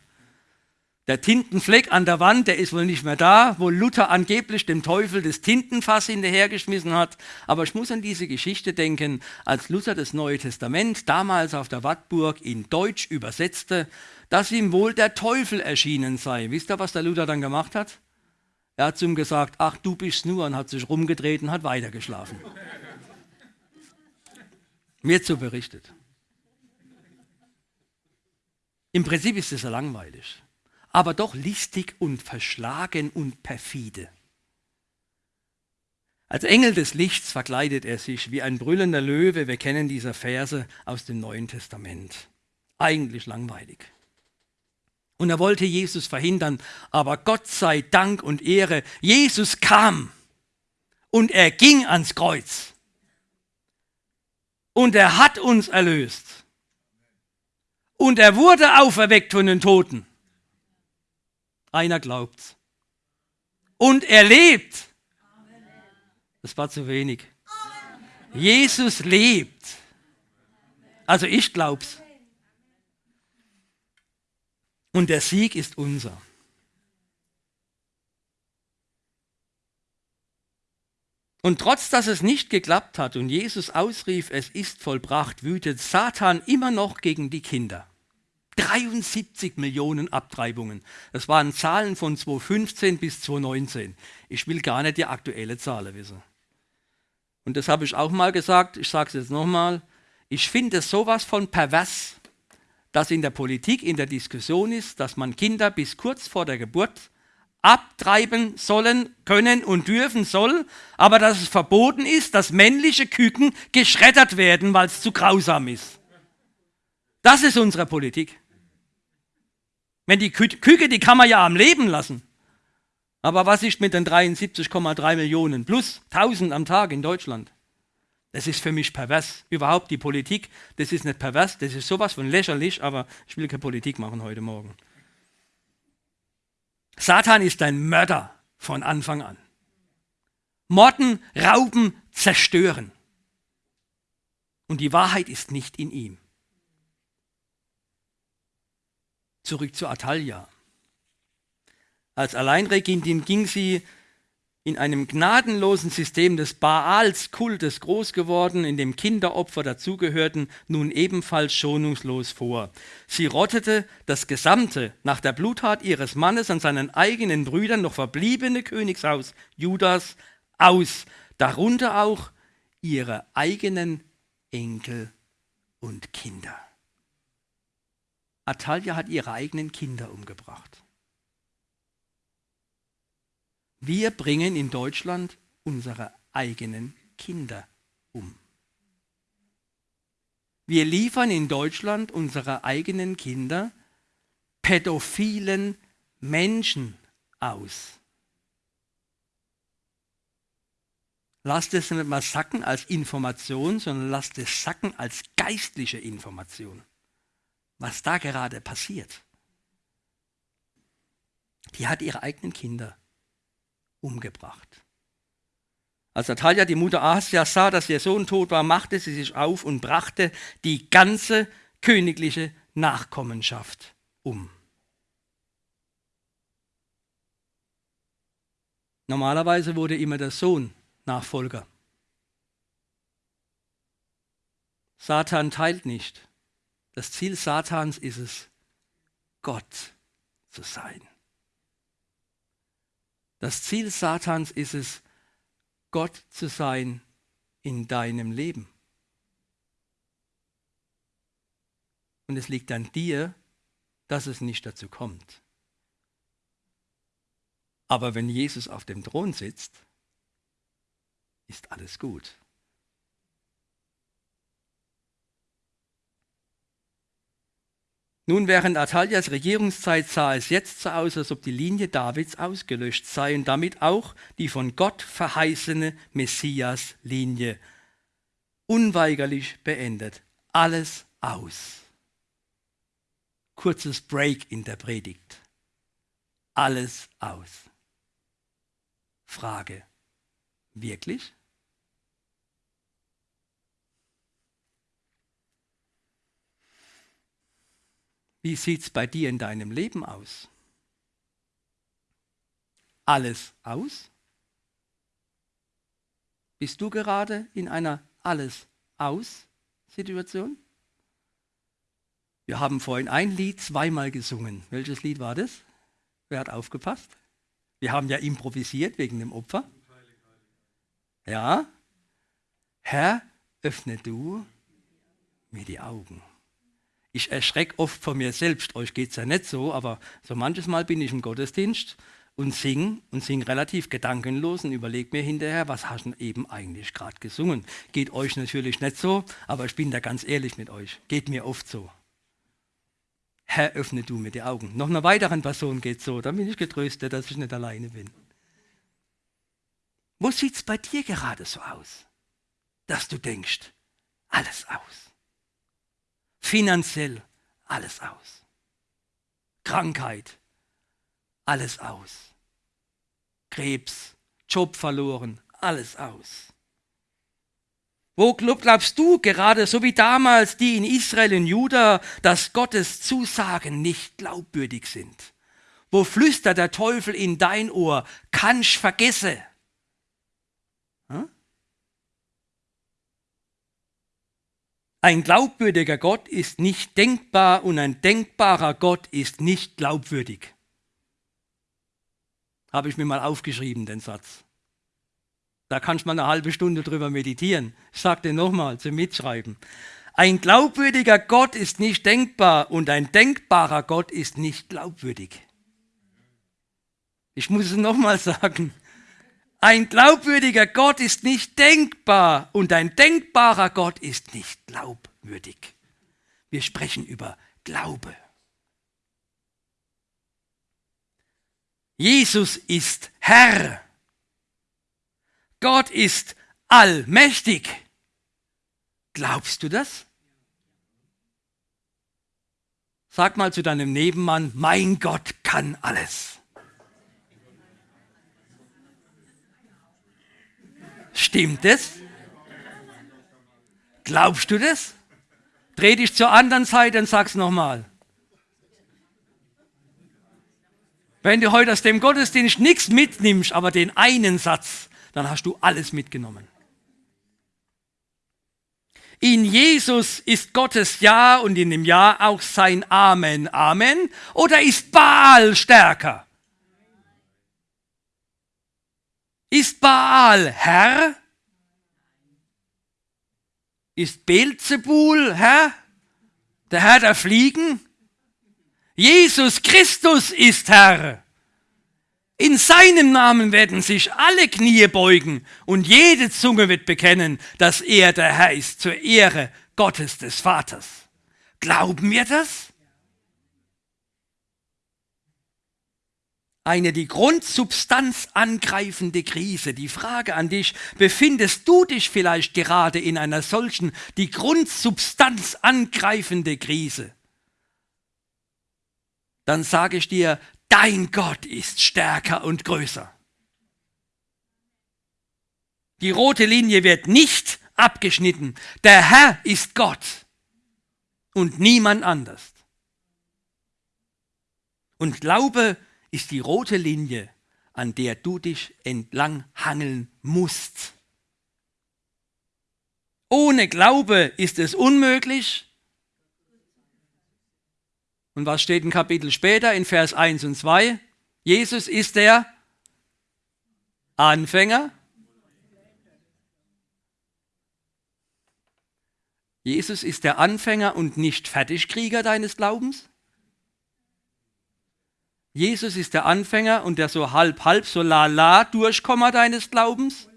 Der Tintenfleck an der Wand, der ist wohl nicht mehr da, wo Luther angeblich dem Teufel das Tintenfass hinterhergeschmissen hat. Aber ich muss an diese Geschichte denken, als Luther das Neue Testament damals auf der Wattburg in Deutsch übersetzte, dass ihm wohl der Teufel erschienen sei. Wisst ihr, was der Luther dann gemacht hat? Er hat zu ihm gesagt, ach du bist nur und hat sich rumgedreht und hat weitergeschlafen. Mir zu berichtet. Im Prinzip ist es ja langweilig, aber doch listig und verschlagen und perfide. Als Engel des Lichts verkleidet er sich wie ein brüllender Löwe. Wir kennen diese Verse aus dem Neuen Testament. Eigentlich langweilig. Und er wollte Jesus verhindern. Aber Gott sei Dank und Ehre, Jesus kam und er ging ans Kreuz. Und er hat uns erlöst. Und er wurde auferweckt von den Toten. Einer glaubt's. Und er lebt. Das war zu wenig. Jesus lebt. Also ich glaub's. Und der Sieg ist unser. Und trotz dass es nicht geklappt hat und Jesus ausrief, es ist vollbracht, wütet Satan immer noch gegen die Kinder. 73 Millionen Abtreibungen. Das waren Zahlen von 2015 bis 2019. Ich will gar nicht die aktuelle Zahl wissen. Und das habe ich auch mal gesagt, ich sage es jetzt nochmal. Ich finde sowas von pervers, dass in der Politik in der Diskussion ist, dass man Kinder bis kurz vor der Geburt abtreiben sollen, können und dürfen soll, aber dass es verboten ist, dass männliche Küken geschreddert werden, weil es zu grausam ist. Das ist unsere Politik. Wenn die Kü Küke, die kann man ja am Leben lassen. Aber was ist mit den 73,3 Millionen plus 1000 am Tag in Deutschland? Das ist für mich pervers. Überhaupt die Politik, das ist nicht pervers, das ist sowas von lächerlich, aber ich will keine Politik machen heute Morgen. Satan ist ein Mörder von Anfang an. Morden, rauben, zerstören. Und die Wahrheit ist nicht in ihm. Zurück zu Atalia. Als Alleinregentin ging sie in einem gnadenlosen System des Baals-Kultes groß geworden, in dem Kinderopfer dazugehörten, nun ebenfalls schonungslos vor. Sie rottete das gesamte, nach der Bluttat ihres Mannes an seinen eigenen Brüdern noch verbliebene Königshaus Judas aus, darunter auch ihre eigenen Enkel und Kinder. Atalia hat ihre eigenen Kinder umgebracht. Wir bringen in Deutschland unsere eigenen Kinder um. Wir liefern in Deutschland unsere eigenen Kinder pädophilen Menschen aus. Lasst es nicht mal sacken als Information, sondern lasst es sacken als geistliche Information. Was da gerade passiert. Die hat ihre eigenen Kinder umgebracht. Als Natalia, die Mutter Asia, sah, dass ihr Sohn tot war, machte sie sich auf und brachte die ganze königliche Nachkommenschaft um. Normalerweise wurde immer der Sohn Nachfolger. Satan teilt nicht. Das Ziel Satans ist es, Gott zu sein. Das Ziel Satans ist es, Gott zu sein in deinem Leben. Und es liegt an dir, dass es nicht dazu kommt. Aber wenn Jesus auf dem Thron sitzt, ist alles gut. Nun, während Atalias Regierungszeit sah es jetzt so aus, als ob die Linie Davids ausgelöscht sei und damit auch die von Gott verheißene Messias-Linie unweigerlich beendet. Alles aus. Kurzes Break in der Predigt. Alles aus. Frage. Wirklich? Wie sieht es bei dir in deinem Leben aus? Alles aus? Bist du gerade in einer Alles aus Situation? Wir haben vorhin ein Lied zweimal gesungen. Welches Lied war das? Wer hat aufgepasst? Wir haben ja improvisiert wegen dem Opfer. Ja? Herr, öffne du mir die Augen ich erschrecke oft vor mir selbst. Euch geht es ja nicht so, aber so manches Mal bin ich im Gottesdienst und singe und singe relativ gedankenlos und überlege mir hinterher, was hast du eben eigentlich gerade gesungen. Geht euch natürlich nicht so, aber ich bin da ganz ehrlich mit euch. Geht mir oft so. Herr, öffne du mir die Augen. Noch einer weiteren Person geht so, dann bin ich getröstet, dass ich nicht alleine bin. Wo sieht es bei dir gerade so aus, dass du denkst, alles aus? Finanziell alles aus. Krankheit, alles aus. Krebs, Job verloren, alles aus. Wo glaubst du gerade, so wie damals die in Israel und Juda, dass Gottes Zusagen nicht glaubwürdig sind? Wo flüstert der Teufel in dein Ohr, kannst vergesse? Hm? Ein glaubwürdiger Gott ist nicht denkbar und ein denkbarer Gott ist nicht glaubwürdig. Habe ich mir mal aufgeschrieben, den Satz. Da kannst du mal eine halbe Stunde drüber meditieren. Ich sage den nochmal zum Mitschreiben. Ein glaubwürdiger Gott ist nicht denkbar und ein denkbarer Gott ist nicht glaubwürdig. Ich muss es nochmal sagen. Ein glaubwürdiger Gott ist nicht denkbar und ein denkbarer Gott ist nicht glaubwürdig. Wir sprechen über Glaube. Jesus ist Herr. Gott ist allmächtig. Glaubst du das? Sag mal zu deinem Nebenmann, mein Gott kann alles. Stimmt es? Glaubst du das? Dreh dich zur anderen Seite und sag's nochmal. Wenn du heute aus dem Gottesdienst nichts mitnimmst, aber den einen Satz, dann hast du alles mitgenommen. In Jesus ist Gottes Ja und in dem Ja auch sein Amen. Amen. Oder ist Baal stärker? Ist Baal Herr? Ist Beelzebul Herr? Der Herr der Fliegen? Jesus Christus ist Herr. In seinem Namen werden sich alle Knie beugen und jede Zunge wird bekennen, dass er der Herr ist zur Ehre Gottes des Vaters. Glauben wir das? Eine die Grundsubstanz angreifende Krise. Die Frage an dich, befindest du dich vielleicht gerade in einer solchen die Grundsubstanz angreifende Krise? dann sage ich dir, dein Gott ist stärker und größer. Die rote Linie wird nicht abgeschnitten. Der Herr ist Gott und niemand anders. Und Glaube ist die rote Linie, an der du dich entlang hangeln musst. Ohne Glaube ist es unmöglich, und was steht ein Kapitel später in Vers 1 und 2? Jesus ist der Anfänger. Jesus ist der Anfänger und nicht Fertigkrieger deines Glaubens. Jesus ist der Anfänger und der so halb, halb, so la, la Durchkommer deines Glaubens.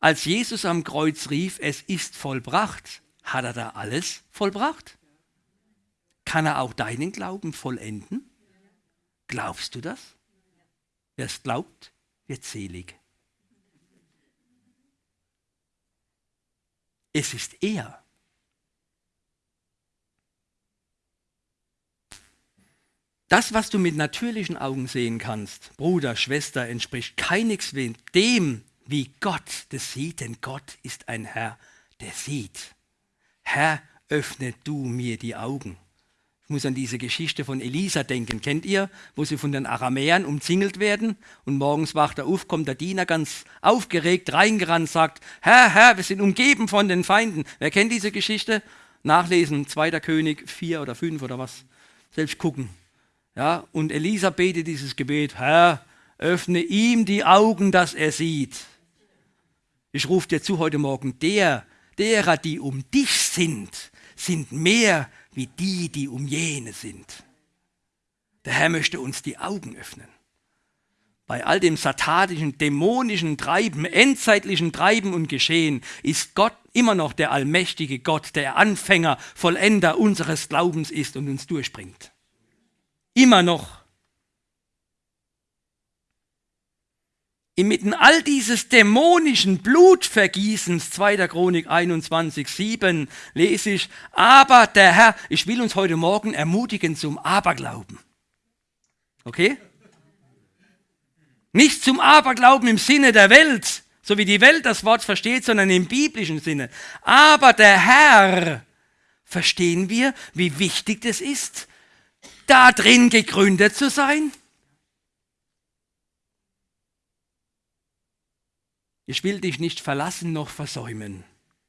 Als Jesus am Kreuz rief, es ist vollbracht, hat er da alles vollbracht? Kann er auch deinen Glauben vollenden? Glaubst du das? Wer es glaubt, wird selig. Es ist er. Das, was du mit natürlichen Augen sehen kannst, Bruder, Schwester, entspricht keineswegs dem, wie Gott das sieht, denn Gott ist ein Herr, der sieht. Herr, öffne du mir die Augen. Ich muss an diese Geschichte von Elisa denken. Kennt ihr, wo sie von den Aramäern umzingelt werden und morgens wacht er auf, kommt der Diener ganz aufgeregt reingerannt, sagt, Herr, Herr, wir sind umgeben von den Feinden. Wer kennt diese Geschichte? Nachlesen, 2. König 4 oder 5 oder was. Selbst gucken. Ja, und Elisa betet dieses Gebet, Herr, öffne ihm die Augen, dass er sieht. Ich rufe dir zu heute Morgen, der, derer, die um dich sind, sind mehr wie die, die um jene sind. Der Herr möchte uns die Augen öffnen. Bei all dem satanischen, dämonischen Treiben, endzeitlichen Treiben und Geschehen ist Gott immer noch der allmächtige Gott, der Anfänger, Vollender unseres Glaubens ist und uns durchbringt. Immer noch. inmitten all dieses dämonischen Blutvergießens, 2. Chronik 21, 7, lese ich, aber der Herr, ich will uns heute Morgen ermutigen zum Aberglauben. Okay? Nicht zum Aberglauben im Sinne der Welt, so wie die Welt das Wort versteht, sondern im biblischen Sinne. Aber der Herr, verstehen wir, wie wichtig es ist, da drin gegründet zu sein? Ich will dich nicht verlassen noch versäumen.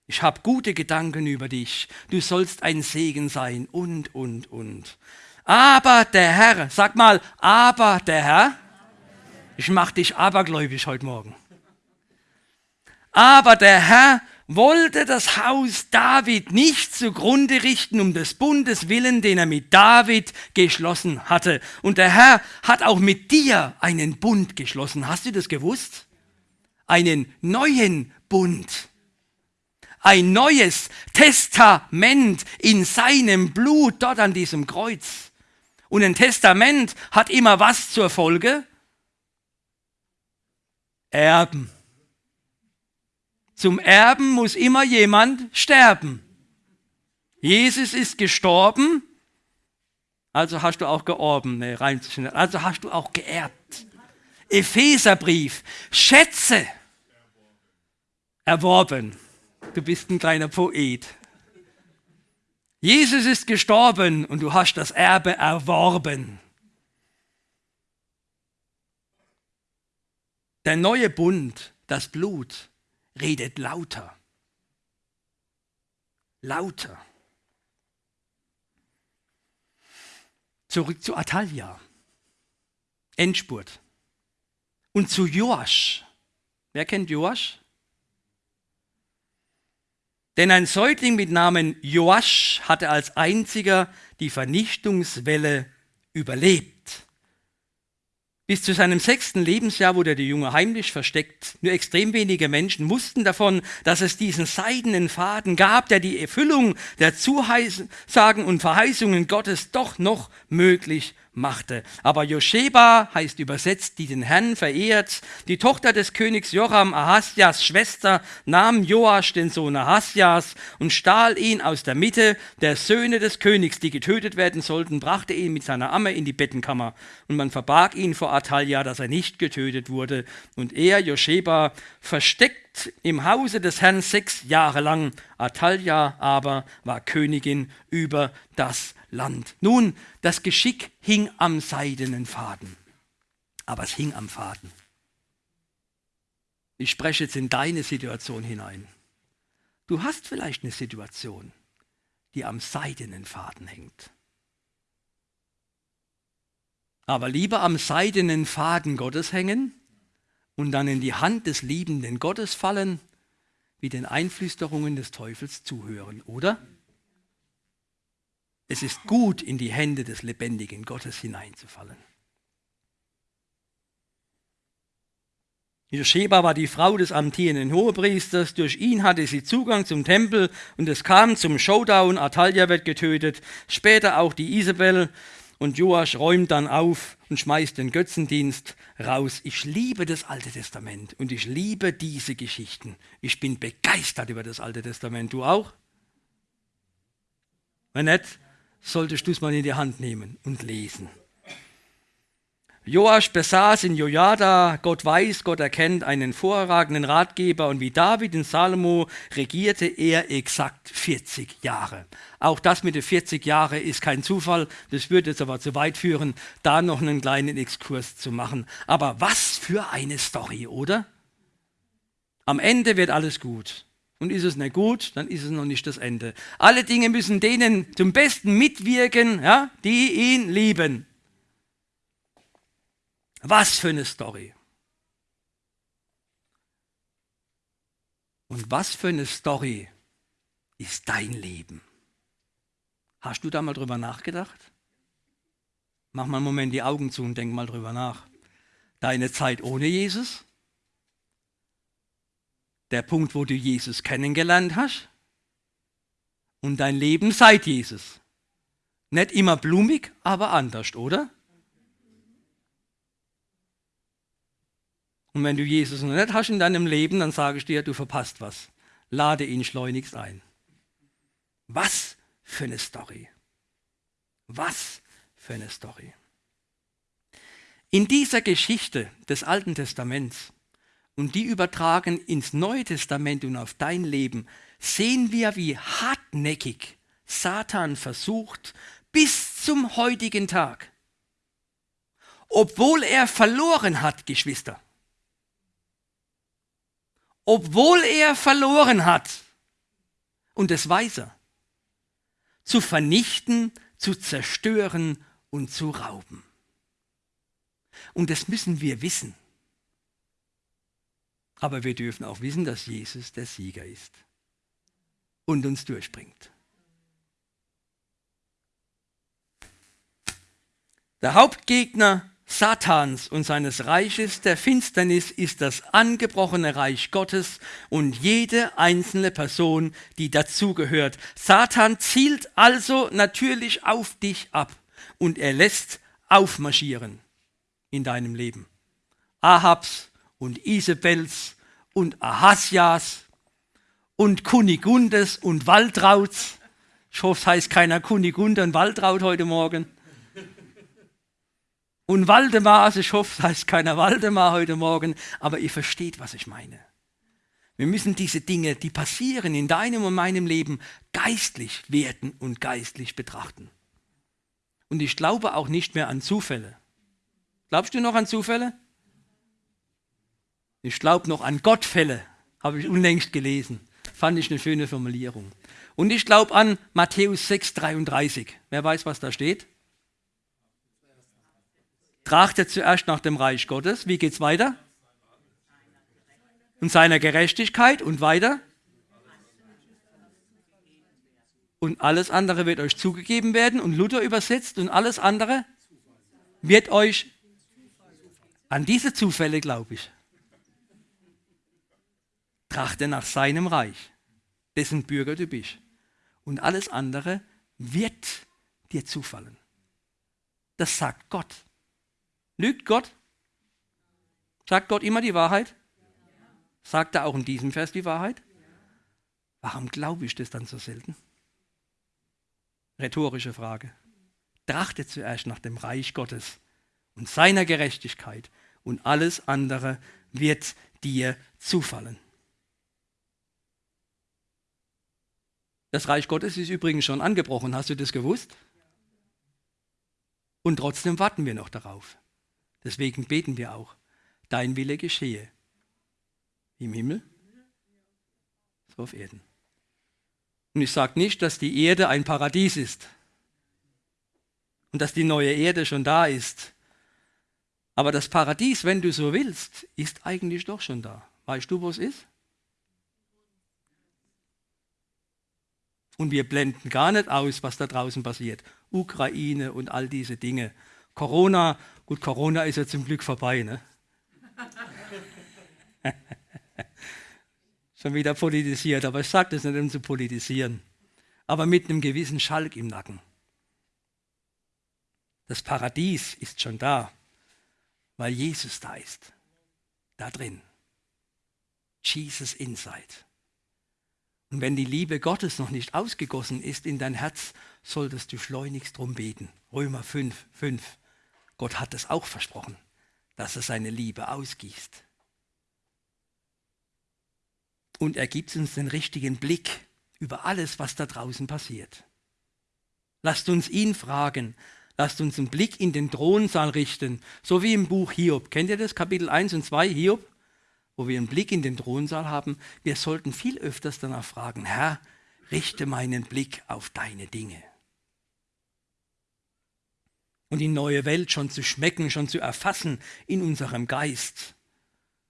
Ich habe gute Gedanken über dich. Du sollst ein Segen sein und, und, und. Aber der Herr, sag mal, aber der Herr, ich mache dich abergläubisch heute Morgen. Aber der Herr wollte das Haus David nicht zugrunde richten um des Bundes willen, den er mit David geschlossen hatte. Und der Herr hat auch mit dir einen Bund geschlossen. Hast du das gewusst? Einen neuen Bund. Ein neues Testament in seinem Blut dort an diesem Kreuz. Und ein Testament hat immer was zur Folge? Erben. Zum Erben muss immer jemand sterben. Jesus ist gestorben, also hast du auch georben, nee, rein, also hast du auch geerbt. Epheserbrief, Schätze erworben. Du bist ein kleiner Poet. Jesus ist gestorben und du hast das Erbe erworben. Der neue Bund, das Blut, redet lauter. Lauter. Zurück zu Atalia. Endspurt. Und zu Joasch. Wer kennt Joasch? Denn ein Säugling mit Namen Joasch hatte als einziger die Vernichtungswelle überlebt. Bis zu seinem sechsten Lebensjahr wurde der Junge heimlich versteckt. Nur extrem wenige Menschen wussten davon, dass es diesen seidenen Faden gab, der die Erfüllung der Zusagen und Verheißungen Gottes doch noch möglich machte. Aber Josheba heißt übersetzt, die den Herrn verehrt. Die Tochter des Königs Joram, Ahasjas Schwester, nahm Joasch, den Sohn Ahasjas, und stahl ihn aus der Mitte der Söhne des Königs, die getötet werden sollten, brachte ihn mit seiner Amme in die Bettenkammer. Und man verbarg ihn vor Atalia, dass er nicht getötet wurde. Und er, Josheba, versteckt im Hause des Herrn sechs Jahre lang. Atalia aber war Königin über das Land. Nun, das Geschick hing am seidenen Faden, aber es hing am Faden. Ich spreche jetzt in deine Situation hinein. Du hast vielleicht eine Situation, die am seidenen Faden hängt. Aber lieber am seidenen Faden Gottes hängen und dann in die Hand des liebenden Gottes fallen, wie den Einflüsterungen des Teufels zuhören, oder? Es ist gut, in die Hände des lebendigen Gottes hineinzufallen. Josheba war die Frau des amtierenden Hohepriesters. Durch ihn hatte sie Zugang zum Tempel und es kam zum Showdown. Atalia wird getötet, später auch die Isabel. Und Joasch räumt dann auf und schmeißt den Götzendienst raus. Ich liebe das Alte Testament und ich liebe diese Geschichten. Ich bin begeistert über das Alte Testament. Du auch? Wenn nicht, solltest du es mal in die Hand nehmen und lesen. Joasch besaß in Jojada, Gott weiß, Gott erkennt, einen vorragenden Ratgeber und wie David in Salomo regierte er exakt 40 Jahre. Auch das mit den 40 Jahren ist kein Zufall, das würde jetzt aber zu weit führen, da noch einen kleinen Exkurs zu machen. Aber was für eine Story, oder? Am Ende wird alles gut. Und ist es nicht gut, dann ist es noch nicht das Ende. Alle Dinge müssen denen zum Besten mitwirken, ja, die ihn lieben. Was für eine Story. Und was für eine Story ist dein Leben? Hast du da mal drüber nachgedacht? Mach mal einen Moment die Augen zu und denk mal drüber nach. Deine Zeit ohne Jesus? Der Punkt, wo du Jesus kennengelernt hast und dein Leben seit Jesus. Nicht immer blumig, aber anders, oder? Und wenn du Jesus noch nicht hast in deinem Leben, dann sage ich dir, du verpasst was. Lade ihn schleunigst ein. Was für eine Story. Was für eine Story. In dieser Geschichte des Alten Testaments und die übertragen ins Neue Testament und auf dein Leben, sehen wir, wie hartnäckig Satan versucht bis zum heutigen Tag. Obwohl er verloren hat, Geschwister. Obwohl er verloren hat, und das weiß er, zu vernichten, zu zerstören und zu rauben. Und das müssen wir wissen. Aber wir dürfen auch wissen, dass Jesus der Sieger ist und uns durchbringt. Der Hauptgegner Satans und seines Reiches der Finsternis ist das angebrochene Reich Gottes und jede einzelne Person, die dazugehört. Satan zielt also natürlich auf dich ab und er lässt aufmarschieren in deinem Leben. Ahabs und Isabels und Ahasjas und Kunigundes und Waldrauts. Ich hoffe, es heißt keiner Kunigunde und Waldraut heute Morgen. Und Waldemar, also ich hoffe, es heißt keiner Waldemar heute Morgen, aber ihr versteht, was ich meine. Wir müssen diese Dinge, die passieren in deinem und meinem Leben, geistlich werten und geistlich betrachten. Und ich glaube auch nicht mehr an Zufälle. Glaubst du noch an Zufälle? Ich glaube noch an Gottfälle, habe ich unlängst gelesen. Fand ich eine schöne Formulierung. Und ich glaube an Matthäus 6,33. Wer weiß, was da steht? Trachtet zuerst nach dem Reich Gottes. Wie geht es weiter? Und seiner Gerechtigkeit und weiter? Und alles andere wird euch zugegeben werden. Und Luther übersetzt und alles andere wird euch an diese Zufälle glaube ich. Trachte nach seinem Reich, dessen Bürger du bist. Und alles andere wird dir zufallen. Das sagt Gott. Lügt Gott? Sagt Gott immer die Wahrheit? Sagt er auch in diesem Vers die Wahrheit? Warum glaube ich das dann so selten? Rhetorische Frage. Trachte zuerst nach dem Reich Gottes und seiner Gerechtigkeit und alles andere wird dir zufallen. Das Reich Gottes ist übrigens schon angebrochen, hast du das gewusst? Und trotzdem warten wir noch darauf. Deswegen beten wir auch, dein Wille geschehe. Im Himmel, so auf Erden. Und ich sage nicht, dass die Erde ein Paradies ist und dass die neue Erde schon da ist aber das Paradies, wenn du so willst, ist eigentlich doch schon da. Weißt du, wo es ist? Und wir blenden gar nicht aus, was da draußen passiert. Ukraine und all diese Dinge. Corona, gut, Corona ist ja zum Glück vorbei, ne? Schon wieder politisiert, aber ich sage das nicht, um zu politisieren. Aber mit einem gewissen Schalk im Nacken. Das Paradies ist schon da weil Jesus da ist. Da drin. Jesus inside. Und wenn die Liebe Gottes noch nicht ausgegossen ist in dein Herz, solltest du schleunigst drum beten. Römer 5, 5. Gott hat es auch versprochen, dass er seine Liebe ausgießt. Und er gibt uns den richtigen Blick über alles, was da draußen passiert. Lasst uns ihn fragen, Lasst uns einen Blick in den Thronsaal richten, so wie im Buch Hiob. Kennt ihr das, Kapitel 1 und 2 Hiob? Wo wir einen Blick in den Thronsaal haben. Wir sollten viel öfters danach fragen, Herr, richte meinen Blick auf deine Dinge. Und die neue Welt schon zu schmecken, schon zu erfassen in unserem Geist,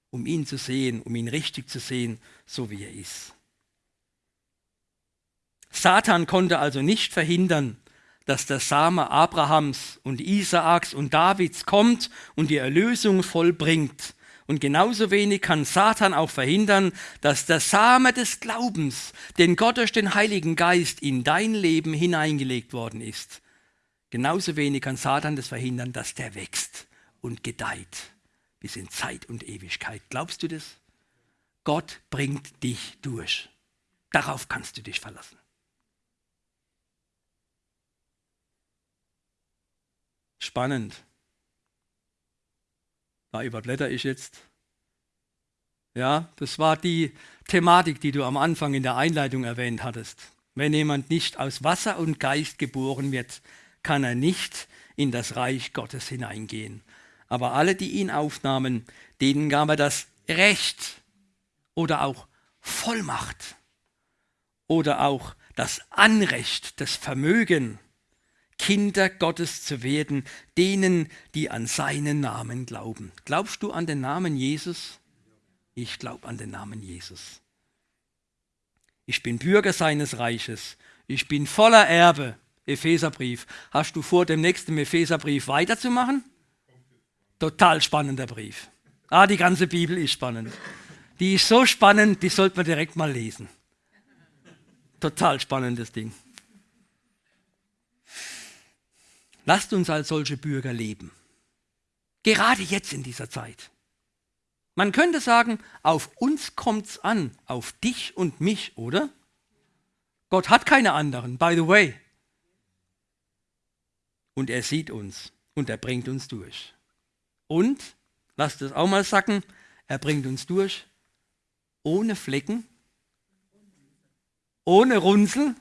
um ihn zu sehen, um ihn richtig zu sehen, so wie er ist. Satan konnte also nicht verhindern, dass der Same Abrahams und Isaaks und Davids kommt und die Erlösung vollbringt. Und genauso wenig kann Satan auch verhindern, dass der Same des Glaubens, den Gott durch den Heiligen Geist in dein Leben hineingelegt worden ist, genauso wenig kann Satan das verhindern, dass der wächst und gedeiht bis in Zeit und Ewigkeit. Glaubst du das? Gott bringt dich durch. Darauf kannst du dich verlassen. Spannend. Da überblätter ich jetzt. Ja, das war die Thematik, die du am Anfang in der Einleitung erwähnt hattest. Wenn jemand nicht aus Wasser und Geist geboren wird, kann er nicht in das Reich Gottes hineingehen. Aber alle, die ihn aufnahmen, denen gab er das Recht oder auch Vollmacht oder auch das Anrecht, das Vermögen, Kinder Gottes zu werden, denen, die an seinen Namen glauben. Glaubst du an den Namen Jesus? Ich glaube an den Namen Jesus. Ich bin Bürger seines Reiches. Ich bin voller Erbe. Epheserbrief. Hast du vor, dem nächsten Epheserbrief weiterzumachen? Total spannender Brief. Ah, die ganze Bibel ist spannend. Die ist so spannend, die sollte man direkt mal lesen. Total spannendes Ding. Lasst uns als solche Bürger leben. Gerade jetzt in dieser Zeit. Man könnte sagen, auf uns kommt's an, auf dich und mich, oder? Gott hat keine anderen, by the way. Und er sieht uns und er bringt uns durch. Und, lasst es auch mal sacken, er bringt uns durch ohne Flecken, ohne Runzel.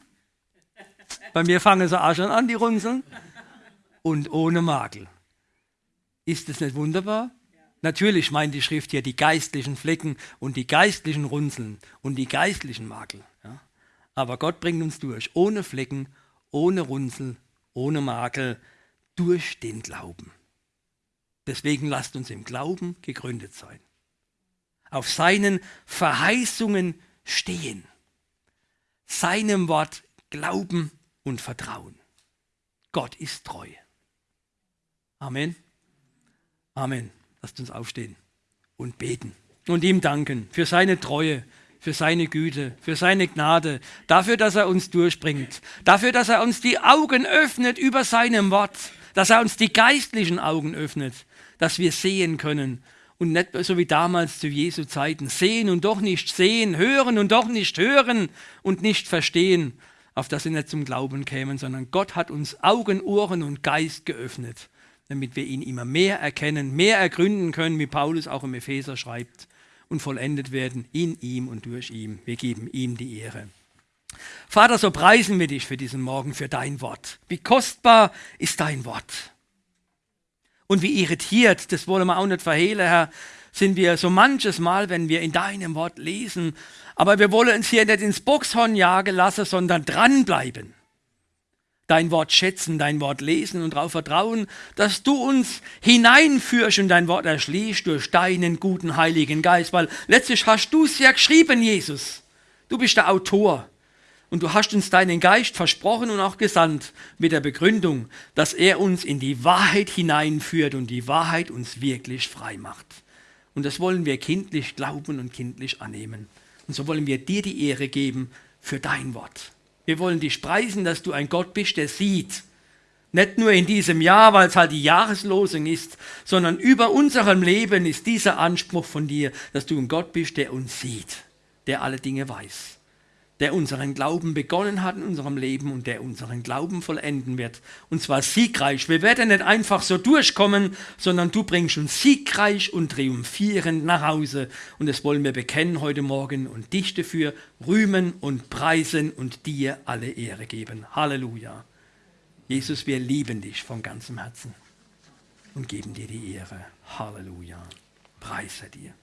Bei mir fangen sie auch schon an, die Runzeln. Und ohne Makel. Ist das nicht wunderbar? Natürlich meint die Schrift hier die geistlichen Flecken und die geistlichen Runzeln und die geistlichen Makel. Ja? Aber Gott bringt uns durch, ohne Flecken, ohne Runzel, ohne Makel, durch den Glauben. Deswegen lasst uns im Glauben gegründet sein. Auf seinen Verheißungen stehen. Seinem Wort glauben und vertrauen. Gott ist treu. Amen. Amen. Lasst uns aufstehen und beten und ihm danken für seine Treue, für seine Güte, für seine Gnade, dafür, dass er uns durchbringt, dafür, dass er uns die Augen öffnet über seinem Wort, dass er uns die geistlichen Augen öffnet, dass wir sehen können und nicht so wie damals zu Jesu Zeiten, sehen und doch nicht sehen, hören und doch nicht hören und nicht verstehen, auf das sie nicht zum Glauben kämen, sondern Gott hat uns Augen, Ohren und Geist geöffnet, damit wir ihn immer mehr erkennen, mehr ergründen können, wie Paulus auch im Epheser schreibt, und vollendet werden in ihm und durch ihn. Wir geben ihm die Ehre. Vater, so preisen wir dich für diesen Morgen, für dein Wort. Wie kostbar ist dein Wort. Und wie irritiert, das wollen wir auch nicht verhehlen, Herr, sind wir so manches Mal, wenn wir in deinem Wort lesen. Aber wir wollen uns hier nicht ins Boxhorn jagen lassen, sondern dranbleiben. Dein Wort schätzen, dein Wort lesen und darauf vertrauen, dass du uns hineinführst und dein Wort erschließt durch deinen guten Heiligen Geist. Weil letztlich hast du es ja geschrieben, Jesus. Du bist der Autor. Und du hast uns deinen Geist versprochen und auch gesandt mit der Begründung, dass er uns in die Wahrheit hineinführt und die Wahrheit uns wirklich frei macht. Und das wollen wir kindlich glauben und kindlich annehmen. Und so wollen wir dir die Ehre geben für dein Wort. Wir wollen dich preisen, dass du ein Gott bist, der sieht. Nicht nur in diesem Jahr, weil es halt die Jahreslosung ist, sondern über unserem Leben ist dieser Anspruch von dir, dass du ein Gott bist, der uns sieht, der alle Dinge weiß der unseren Glauben begonnen hat in unserem Leben und der unseren Glauben vollenden wird. Und zwar siegreich. Wir werden nicht einfach so durchkommen, sondern du bringst uns siegreich und triumphierend nach Hause. Und das wollen wir bekennen heute Morgen und dich dafür rühmen und preisen und dir alle Ehre geben. Halleluja. Jesus, wir lieben dich von ganzem Herzen und geben dir die Ehre. Halleluja. Preise dir.